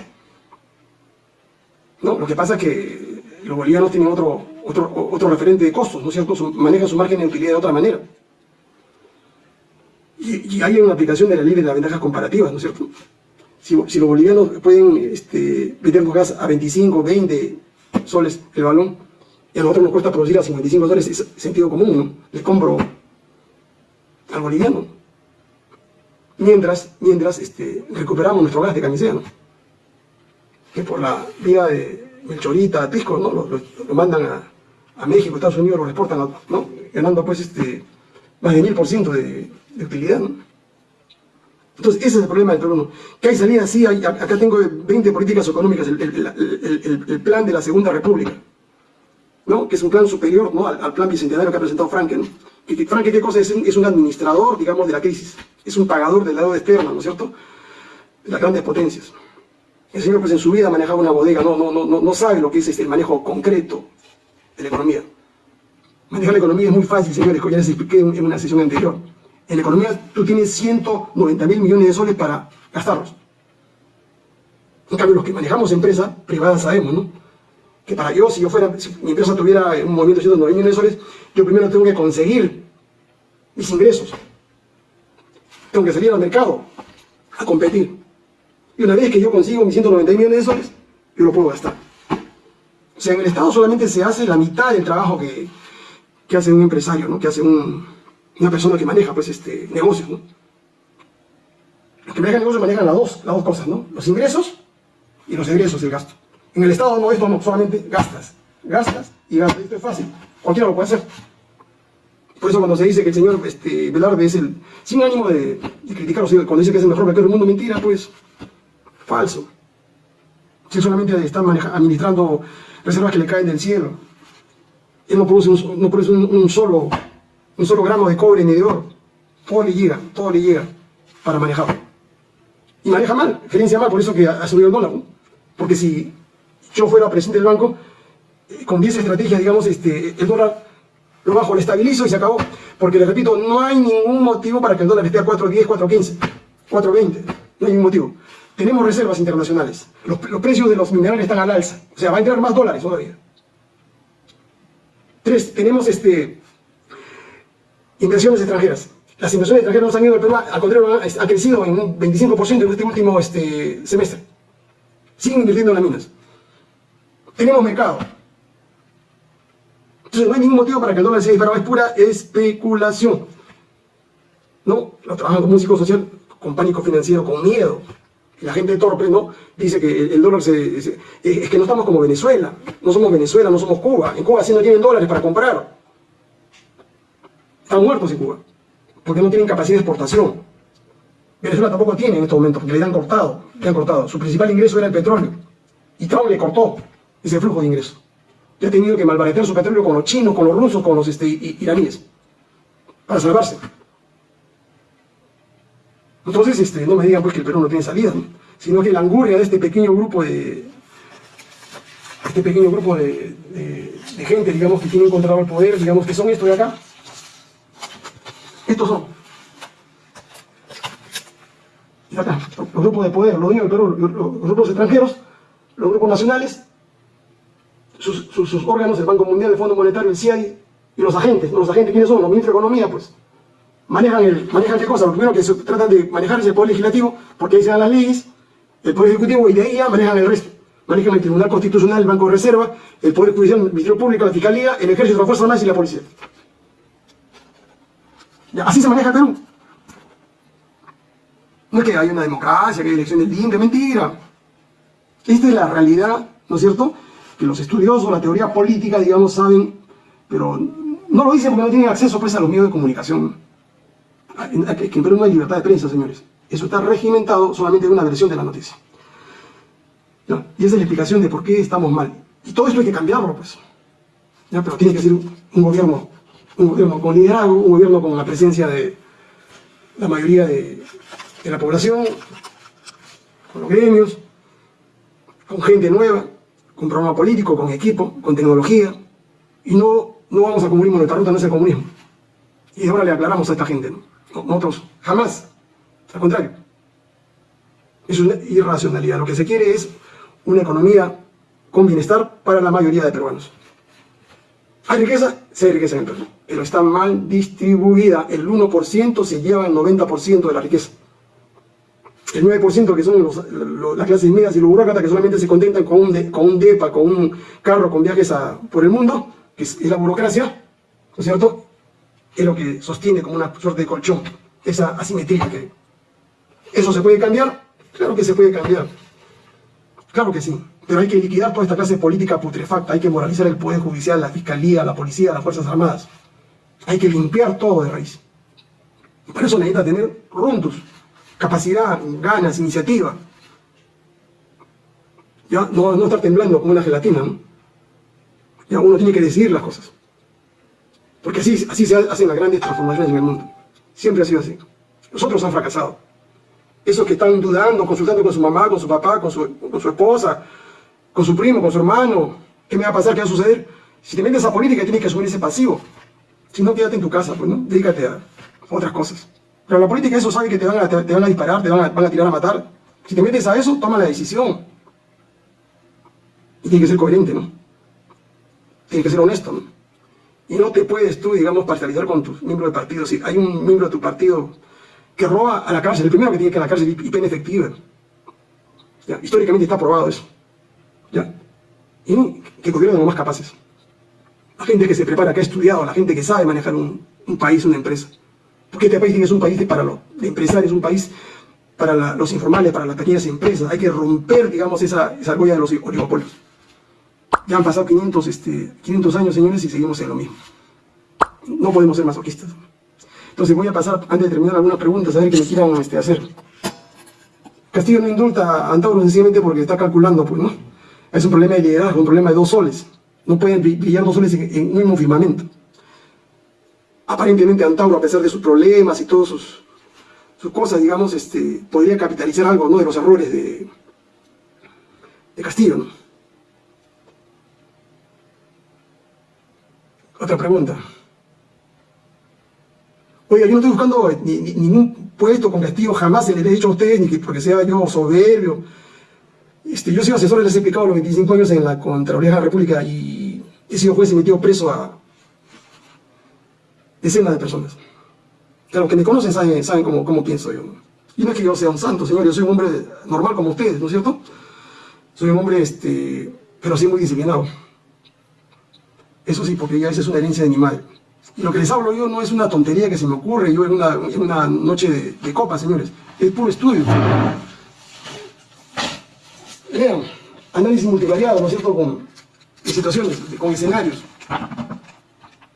¿no? Lo que pasa es que los bolivianos tienen otro, otro, otro referente de costos, ¿no es cierto? manejan su margen de utilidad de otra manera. Y, hay una aplicación de la ley de las ventajas comparativas, ¿no es cierto? Si, los bolivianos pueden este, vender gas a 25, 20 soles el balón, y a nosotros nos cuesta producir a 55 soles, es sentido común, ¿no? Le compro al boliviano. Mientras, mientras este, recuperamos nuestro gas de camisea, ¿no? Que por la vía de Melchorita, Pisco, ¿no? Lo, mandan a, a, México, Estados Unidos, lo exportan, ¿no? Ganando pues este, más de mil por ciento de utilidad. ¿no? Entonces, ese es el problema del Perú. Que hay salida, sí, acá tengo 20 políticas económicas, el, plan de la Segunda República, ¿no? que es un plan superior ¿no? al, plan bicentenario que ha presentado Franke. ¿no? Que, Franke, ¿qué cosa es? Es un administrador, digamos, de la crisis. Es un pagador del lado externo, ¿no es cierto? Las grandes potencias. El señor, pues en su vida manejaba una bodega, no, no, no, no sabe lo que es este, el manejo concreto de la economía. Manejar la economía es muy fácil, señores, como ya les expliqué en una sesión anterior. En la economía tú tienes 190 mil millones de soles para gastarlos. En cambio, los que manejamos empresas privadas sabemos, ¿no? Que para yo, si yo fuera, si mi empresa tuviera un movimiento de 109 millones de soles, yo primero tengo que conseguir mis ingresos. Tengo que salir al mercado a competir. Y una vez que yo consigo mis 190 millones de soles, yo lo puedo gastar. O sea, en el Estado solamente se hace la mitad del trabajo que, que hace un empresario, ¿no? Que hace una persona que maneja, pues, este, negocios. Los que manejan negocios manejan las dos, las dos cosas, ¿no? Los ingresos y los egresos del gasto. En el Estado no, esto no, solamente gastas, gastas y gastas. Esto es fácil, cualquiera lo puede hacer. Por eso cuando se dice que el señor este, Velarde es el, sin ánimo de, de criticarlo, cuando dice que es el mejor banquero del mundo, mentira, pues, falso. Si solamente está administrando reservas que le caen del cielo. Él no produce, un, no produce un, solo, un solo gramo de cobre ni de oro. Todo le llega, todo le llega para manejarlo. Y maneja mal, gerencia mal, por eso que ha subido el dólar. Porque si yo fuera presidente del banco, eh, con 10 estrategias, digamos, este, el dólar lo bajo, lo estabilizo y se acabó. Porque, le repito, no hay ningún motivo para que el dólar esté a 4.10, 4.15, 4.20. No hay ningún motivo. Tenemos reservas internacionales. Los, precios de los minerales están al alza. O sea, va a entrar más dólares todavía. Tres, tenemos este, inversiones extranjeras. Las inversiones extranjeras no han ido al Perú, al contrario, ha crecido en un 25% en este último este, semestre. Siguen invirtiendo en las minas. Tenemos mercado. Entonces no hay ningún motivo para que el dólar sea disparado, es pura especulación. ¿No? Lo trabajan como un psicosocial con pánico financiero, con miedo. La gente torpe, ¿no? Dice que el dólar se, es que no estamos como Venezuela. No somos Venezuela, no somos Cuba. En Cuba sí no tienen dólares para comprar. Están muertos en Cuba. Porque no tienen capacidad de exportación. Venezuela tampoco tiene en estos momentos, porque le han cortado. Le han cortado. Su principal ingreso era el petróleo. Y Trump le cortó ese flujo de ingresos. Y ha tenido que malbaratar su petróleo con los chinos, con los rusos, con los este, iraníes. Para salvarse. Entonces, este, no me digan pues que el Perú no tiene salida, sino que la angurria de este pequeño grupo de este pequeño grupo de, gente, digamos, que tiene encontrado el poder, digamos, que son estos de acá. Estos son. Los grupos de poder, los dueños del Perú, los, grupos extranjeros, los grupos nacionales, sus, órganos, el Banco Mundial, el Fondo Monetario, el CIAI, y los agentes. ¿Los agentes quiénes son? Los ministros de Economía, pues manejan, el, manejan qué cosa, lo primero que se tratan de manejar es el poder legislativo, porque ahí se dan las leyes, el poder ejecutivo, y de ahí manejan el resto. Manejan el Tribunal Constitucional, el Banco de Reserva, el Poder Judicial, el Ministerio Público, la Fiscalía, el Ejército, la Fuerza Armada y la Policía. así se maneja Perú. No es que haya una democracia, que hay elecciones libres, mentira. Esta es la realidad, ¿no es cierto? Que los estudiosos, la teoría política, digamos, saben, pero no lo dicen porque no tienen acceso pues, a los medios de comunicación que en Perú no hay libertad de prensa, señores. Eso está regimentado solamente en una versión de la noticia. Y esa es la explicación de por qué estamos mal. Y todo esto hay que cambiarlo, pues. Pero tiene que ser un gobierno, un gobierno con liderazgo, un gobierno con la presencia de la mayoría de, la población, con los gremios, con gente nueva, con programa político, con equipo, con tecnología. Y no, no vamos a comunismo, nuestra ruta no es el comunismo. Y ahora le aclaramos a esta gente, ¿no? Nosotros jamás, al contrario. Es una irracionalidad. Lo que se quiere es una economía con bienestar para la mayoría de peruanos. Hay riqueza, sí hay riqueza en el Perú, pero está mal distribuida. El 1% se lleva el 90% de la riqueza. El 9% que son las clases medias y los burócratas que solamente se contentan con un, con un DEPA, con un carro, con viajes por el mundo, que es, es la burocracia, ¿no es cierto? es lo que sostiene como una suerte de colchón, esa asimetría que ¿Eso se puede cambiar? Claro que se puede cambiar. Claro que sí. Pero hay que liquidar toda esta clase política putrefacta, hay que moralizar el Poder Judicial, la Fiscalía, la Policía, las Fuerzas Armadas. Hay que limpiar todo de raíz. Y por eso necesita tener runtus, capacidad, ganas, iniciativa. Ya, no, no estar temblando como una gelatina, ¿no? Ya uno tiene que decidir las cosas. Porque así, así se hacen las grandes transformaciones en el mundo. Siempre ha sido así. Los otros han fracasado. Esos que están dudando, consultando con su mamá, con su papá, con su, con su esposa, con su primo, con su hermano, ¿qué me va a pasar? ¿Qué va a suceder? Si te metes a política tienes que asumir ese pasivo. Si no, quédate en tu casa, pues, ¿no? Dedícate a otras cosas. Pero la política eso sabe que te van a, te, van a disparar, te van a, tirar a matar. Si te metes a eso, toma la decisión. Y tiene que ser coherente, ¿no? Tiene que ser honesto, ¿no? Y no te puedes tú, digamos, parcializar con tus miembros de partido. Si hay un miembro de tu partido que roba a la cárcel, el primero que tiene que ir a la cárcel y pena efectiva. Históricamente está probado eso. ¿Ya? Y que gobiernen los más capaces. La gente que se prepara, que ha estudiado, la gente que sabe manejar un, país, una empresa. Porque este país es un país para los empresarios, un país para los informales, para las pequeñas empresas. Hay que romper, digamos, esa, esa argolla de los oligopolios. Ya han pasado 500, este, 500 años, señores, y seguimos en lo mismo. No podemos ser masoquistas. Entonces voy a pasar, antes de terminar, algunas preguntas, a ver qué me quieran este, hacer. Castillo no indulta a Antauro sencillamente porque está calculando, pues, ¿no? Es un problema de liderazgo, un problema de dos soles. No pueden brillar dos soles en, un mismo firmamento. Aparentemente Antauro, a pesar de sus problemas y todas sus, sus cosas, digamos, este, podría capitalizar algo, ¿no? De los errores de, de Castillo. Otra pregunta. Oiga, yo no estoy buscando ningún puesto con Castillo, jamás se le he dicho a ustedes, ni que porque sea yo soberbio. Este, yo he sido asesor, les he explicado los 25 años en la Contraloría de la República y he sido juez y metido preso a decenas de personas. Claro, que me conocen saben, cómo, pienso yo. Y no es que yo sea un santo, señor, yo soy un hombre normal como ustedes, ¿no es cierto? Soy un hombre, este, pero sí muy disciplinado. Eso sí, porque ya esa es una herencia de mi madre. Y lo que les hablo yo no es una tontería que se me ocurre yo en una, noche de, de copa, señores. Es puro estudio. Vean, análisis multivariado, ¿no es cierto?, con situaciones, con escenarios.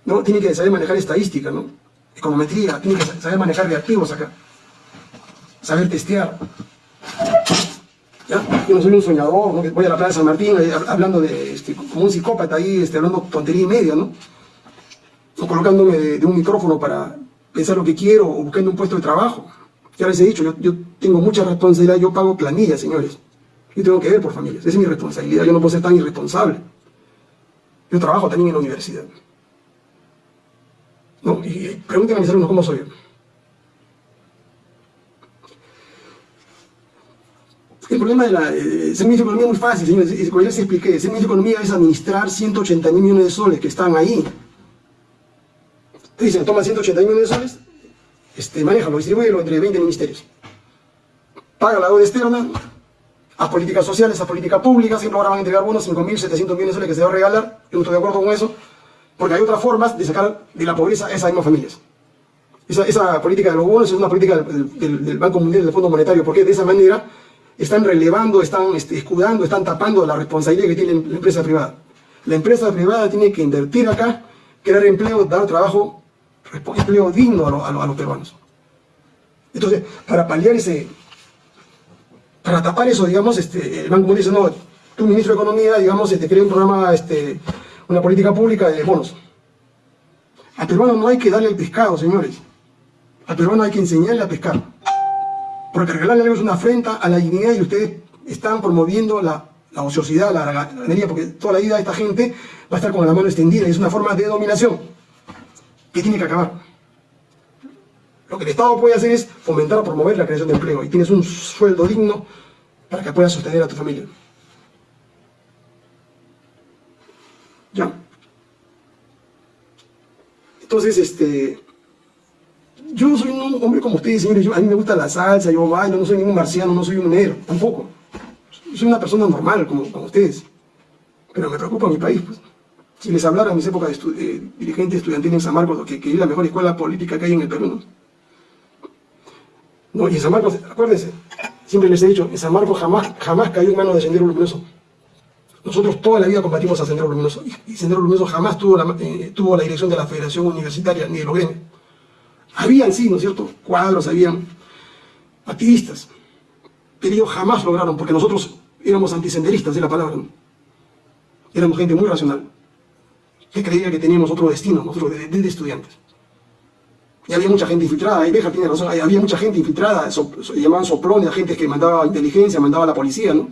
¿No? Tiene que saber manejar estadística, ¿no? Econometría, tiene que saber manejar reactivos acá. Saber testear. Yo no soy un soñador, ¿no? voy a la Plaza de San Martín hablando de, este, como un psicópata ahí, este, hablando tontería y media, ¿no? O colocándome de, un micrófono para pensar lo que quiero o buscando un puesto de trabajo. Ya les he dicho, yo, yo tengo mucha responsabilidad, yo pago planillas, señores. Yo tengo que ver por familias, esa es mi responsabilidad, yo no puedo ser tan irresponsable. Yo trabajo también en la universidad. No, y pregúntenme a mis alumnos cómo soy yo. El problema de la eh, ser ministro de Economía es muy fácil, señores. Como ya les expliqué, ser ministro de Economía es administrar 180 mil millones de soles que están ahí. Dicen, toma 180 mil millones de soles, este, manéjalo, distribúyelo entre 20 ministerios. Paga la deuda externa, a políticas sociales, a política pública, siempre ahora van a entregar bonos, 5.700 millones de soles que se va a regalar, yo no estoy de acuerdo con eso, porque hay otras formas de sacar de la pobreza a esas mismas familias. Esa, política de los bonos es una política del, Banco Mundial, del Fondo Monetario, porque de esa manera están relevando, están este, escudando, están tapando la responsabilidad que tiene la empresa privada. La empresa privada tiene que invertir acá, crear empleo, dar trabajo, empleo digno a, los peruanos. Entonces, para paliar ese, para tapar eso, digamos, este, el Banco Mundial dice, no, tu ministro de Economía, digamos, te este, crea un programa, este, una política pública de bonos. Al peruano no hay que darle el pescado, señores. Al peruano hay que enseñarle a pescar. Porque regalarle algo es una afrenta a la dignidad y ustedes están promoviendo la, ociosidad, la ganadería, porque toda la vida esta gente va a estar con la mano extendida y es una forma de dominación que tiene que acabar. Lo que el Estado puede hacer es fomentar o promover la creación de empleo y tienes un sueldo digno para que puedas sostener a tu familia. Ya. Entonces, este, yo soy un hombre como ustedes, señores, a mí me gusta la salsa, yo bailo, no soy ningún marciano, no soy un negro, tampoco. Soy una persona normal, como, ustedes. Pero me preocupa mi país, pues. Si les hablara en mis épocas de, dirigente estudiantil en San Marcos, que, que, es la mejor escuela política que hay en el Perú, ¿no? No, y en San Marcos, acuérdense, siempre les he dicho, en San Marcos jamás, jamás cayó en manos de Sendero Luminoso. Nosotros toda la vida combatimos a Sendero Luminoso, y, Sendero Luminoso jamás tuvo la, eh, dirección de la Federación Universitaria ni de los gremios. Habían, sí, ¿no es cierto? Cuadros, habían activistas. Pero ellos jamás lograron, porque nosotros éramos antisenderistas de la palabra. Éramos gente muy racional, que creía que teníamos otro destino, nosotros desde estudiantes. Y había mucha gente infiltrada, y Beja tiene razón, había mucha gente infiltrada, llamaban soplones gente que mandaba inteligencia, mandaba la policía, ¿no?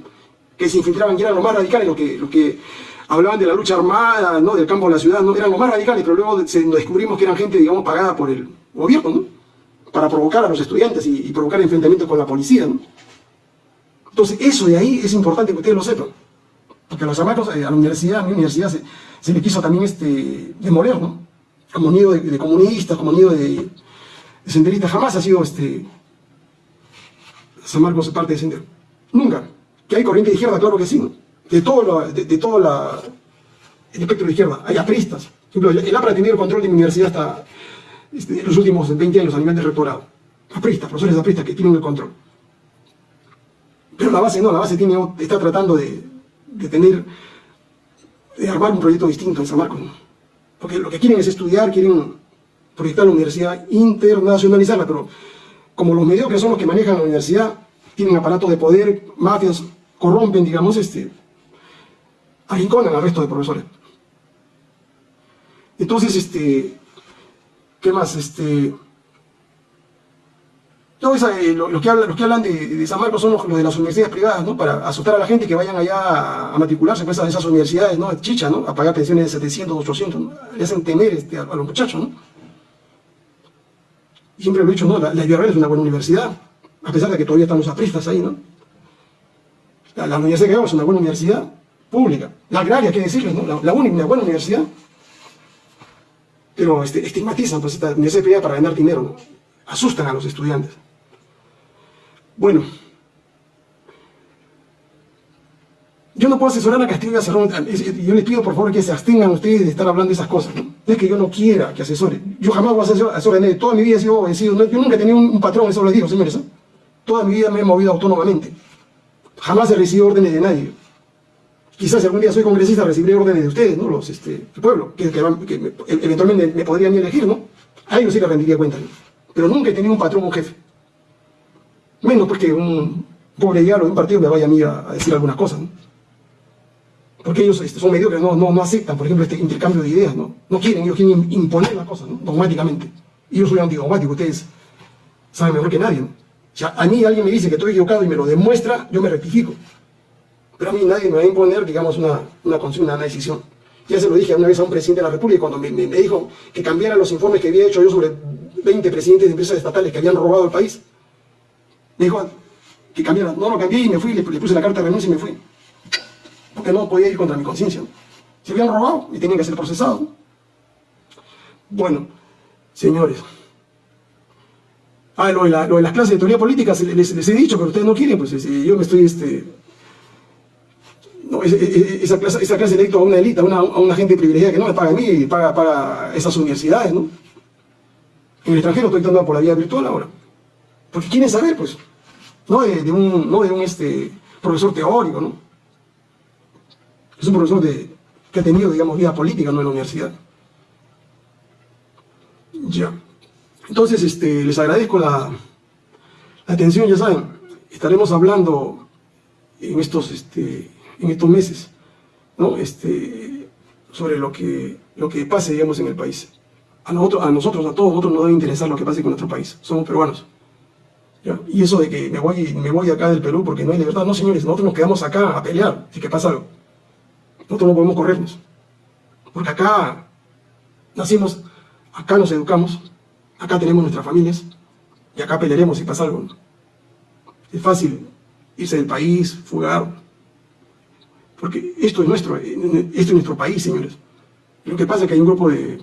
Que se infiltraban y eran los más radicales, los que, los que hablaban de la lucha armada, ¿no? Del campo de la ciudad, ¿no? Eran los más radicales, pero luego descubrimos que eran gente, digamos, pagada por el, gobierno, ¿no? Para provocar a los estudiantes y, provocar enfrentamientos con la policía, ¿no? Entonces, eso de ahí es importante que ustedes lo sepan. Porque a los chamacos, eh, a la universidad, a mi universidad se, se le quiso también este, demoler, ¿no? Como nido de, de comunistas, como nido de, de, senderistas, jamás ha sido este, San Marcos parte de sendero. Nunca. Que hay corriente de izquierda, claro que sí. De todo, lo, de, de todo la, el espectro de izquierda, hay apristas. Por ejemplo, el APRA ha tenido el control de mi universidad hasta este, los últimos 20 años a nivel de rectorado. Apristas, profesores apristas que tienen el control. Pero la base no, la base tiene, está tratando de, de tener, de armar un proyecto distinto en San Marcos. Porque lo que quieren es estudiar, quieren proyectar la universidad, internacionalizarla, pero como los mediocres son los que manejan la universidad, tienen aparatos de poder, mafias, corrompen, digamos, este, arrinconan al resto de profesores. Entonces, este, ¿qué más? Este, eh, lo, lo, que habla, los que hablan de, de, San Marcos son los, los, de las universidades privadas, ¿no? Para asustar a la gente que vayan allá a, matricularse pues, a esas universidades, ¿no? Chicha, ¿no? A pagar pensiones de 700, 800, ¿no? Le hacen temer este, a, los muchachos, ¿no? Siempre lo he dicho, ¿no? La, la es una buena universidad, a pesar de que todavía estamos apristas ahí, ¿no? La, Universidad de es una buena universidad pública. La agraria, qué decirles, ¿no? La, única, una buena universidad pero este, estigmatizan pues, esta universidad privada para ganar dinero, asustan a los estudiantes. Bueno, yo no puedo asesorar a Castillo y a Cerrón, yo les pido por favor que se abstengan ustedes de estar hablando de esas cosas, es que yo no quiera que asesore, yo jamás voy a asesorar, de toda mi vida he sido, sido yo nunca he tenido un, un patrón, eso les digo, señores, ¿eh? toda mi vida me he movido autónomamente, jamás he recibido órdenes de nadie, quizás algún día soy congresista recibiré órdenes de ustedes, ¿no? Los, este, pueblo, que, que, que me, eventualmente me podrían elegir, ¿no? A ellos sí les rendiría cuenta, ¿no? Pero nunca he tenido un patrón, un jefe. Menos porque un pobre diablo de un partido me vaya a mí a, a decir algunas cosas, ¿no? Porque ellos este, son mediocres, no, no, no aceptan, por ejemplo, este intercambio de ideas, ¿no? No quieren, ellos quieren imponer las cosas, ¿no? Dogmáticamente. Y yo soy antidogmático, ustedes saben mejor que nadie, ¿no? Si a, mí alguien me dice que estoy equivocado y me lo demuestra, yo me rectifico. Pero a mí nadie me va a imponer, digamos, una, una, una, decisión. Ya se lo dije una vez a un presidente de la República cuando me, me, me, dijo que cambiara los informes que había hecho yo sobre 20 presidentes de empresas estatales que habían robado el país. Me dijo que cambiara. No lo cambié y me fui, le, le puse la carta de renuncia y me fui. Porque no podía ir contra mi conciencia. Se habían robado y tenían que ser procesados. Bueno, señores. Ah, lo de, las clases de teoría política les, les, he dicho, pero ustedes no quieren, pues yo me estoy este, esa, clase, esa clase electo a una élite, a una, a gente privilegiada que no me paga a mí y paga, paga esas universidades, ¿no? En el extranjero estoy dando por la vía virtual ahora. Porque quieren saber, pues, no de, de un, no de un este, profesor teórico, ¿no? Es un profesor de, que ha tenido, digamos, vida política, ¿no? En la universidad. Ya. Entonces, este, les agradezco la, atención, ya saben, estaremos hablando en estos, este, meses. Este, sobre lo que, pase, digamos, en el país. A nosotros, a todos nosotros nos debe interesar lo que pase con nuestro país. Somos peruanos. Y eso de que me voy, me voy acá del Perú porque no hay libertad, no señores, nosotros nos quedamos acá a pelear si que pasa algo. Nosotros no podemos corrernos. Porque acá nacimos, acá nos educamos, acá tenemos nuestras familias y acá pelearemos si pasa algo. Es fácil irse del país, fugar, porque esto es nuestro, esto es nuestro país, señores. Lo que pasa es que hay un grupo de,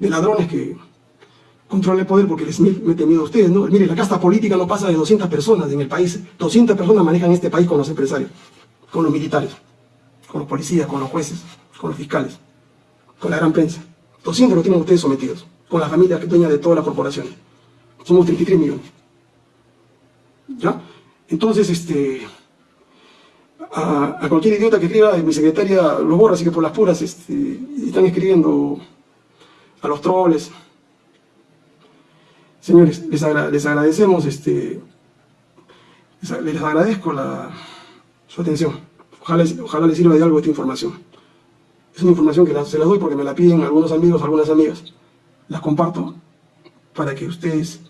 ladrones que controlan el poder porque les mete miedo a ustedes, ¿no? Mire, la casta política no pasa de 200 personas en el país. 200 personas manejan este país con los empresarios, con los militares, con los policías, con los jueces, con los fiscales, con la gran prensa. 200 lo tienen ustedes sometidos, con la familia que dueña de todas las corporaciones. Somos 33 millones. ¿Ya? Entonces, este a, cualquier idiota que escriba, mi secretaria lo borra, así que por las puras este, están escribiendo a los troles. Señores, les, agra les agradecemos, este, les, agradezco la, su atención. Ojalá, ojalá les sirva de algo esta información. Es una información que la, se las doy porque me la piden algunos amigos, algunas amigas. Las comparto para que ustedes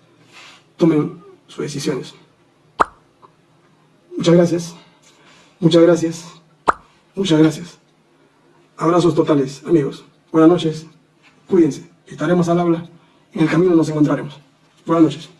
tomen sus decisiones. Muchas gracias. Muchas gracias. Muchas gracias. Abrazos totales, amigos. Buenas noches. Cuídense. Estaremos al habla. En el camino nos encontraremos. Buenas noches.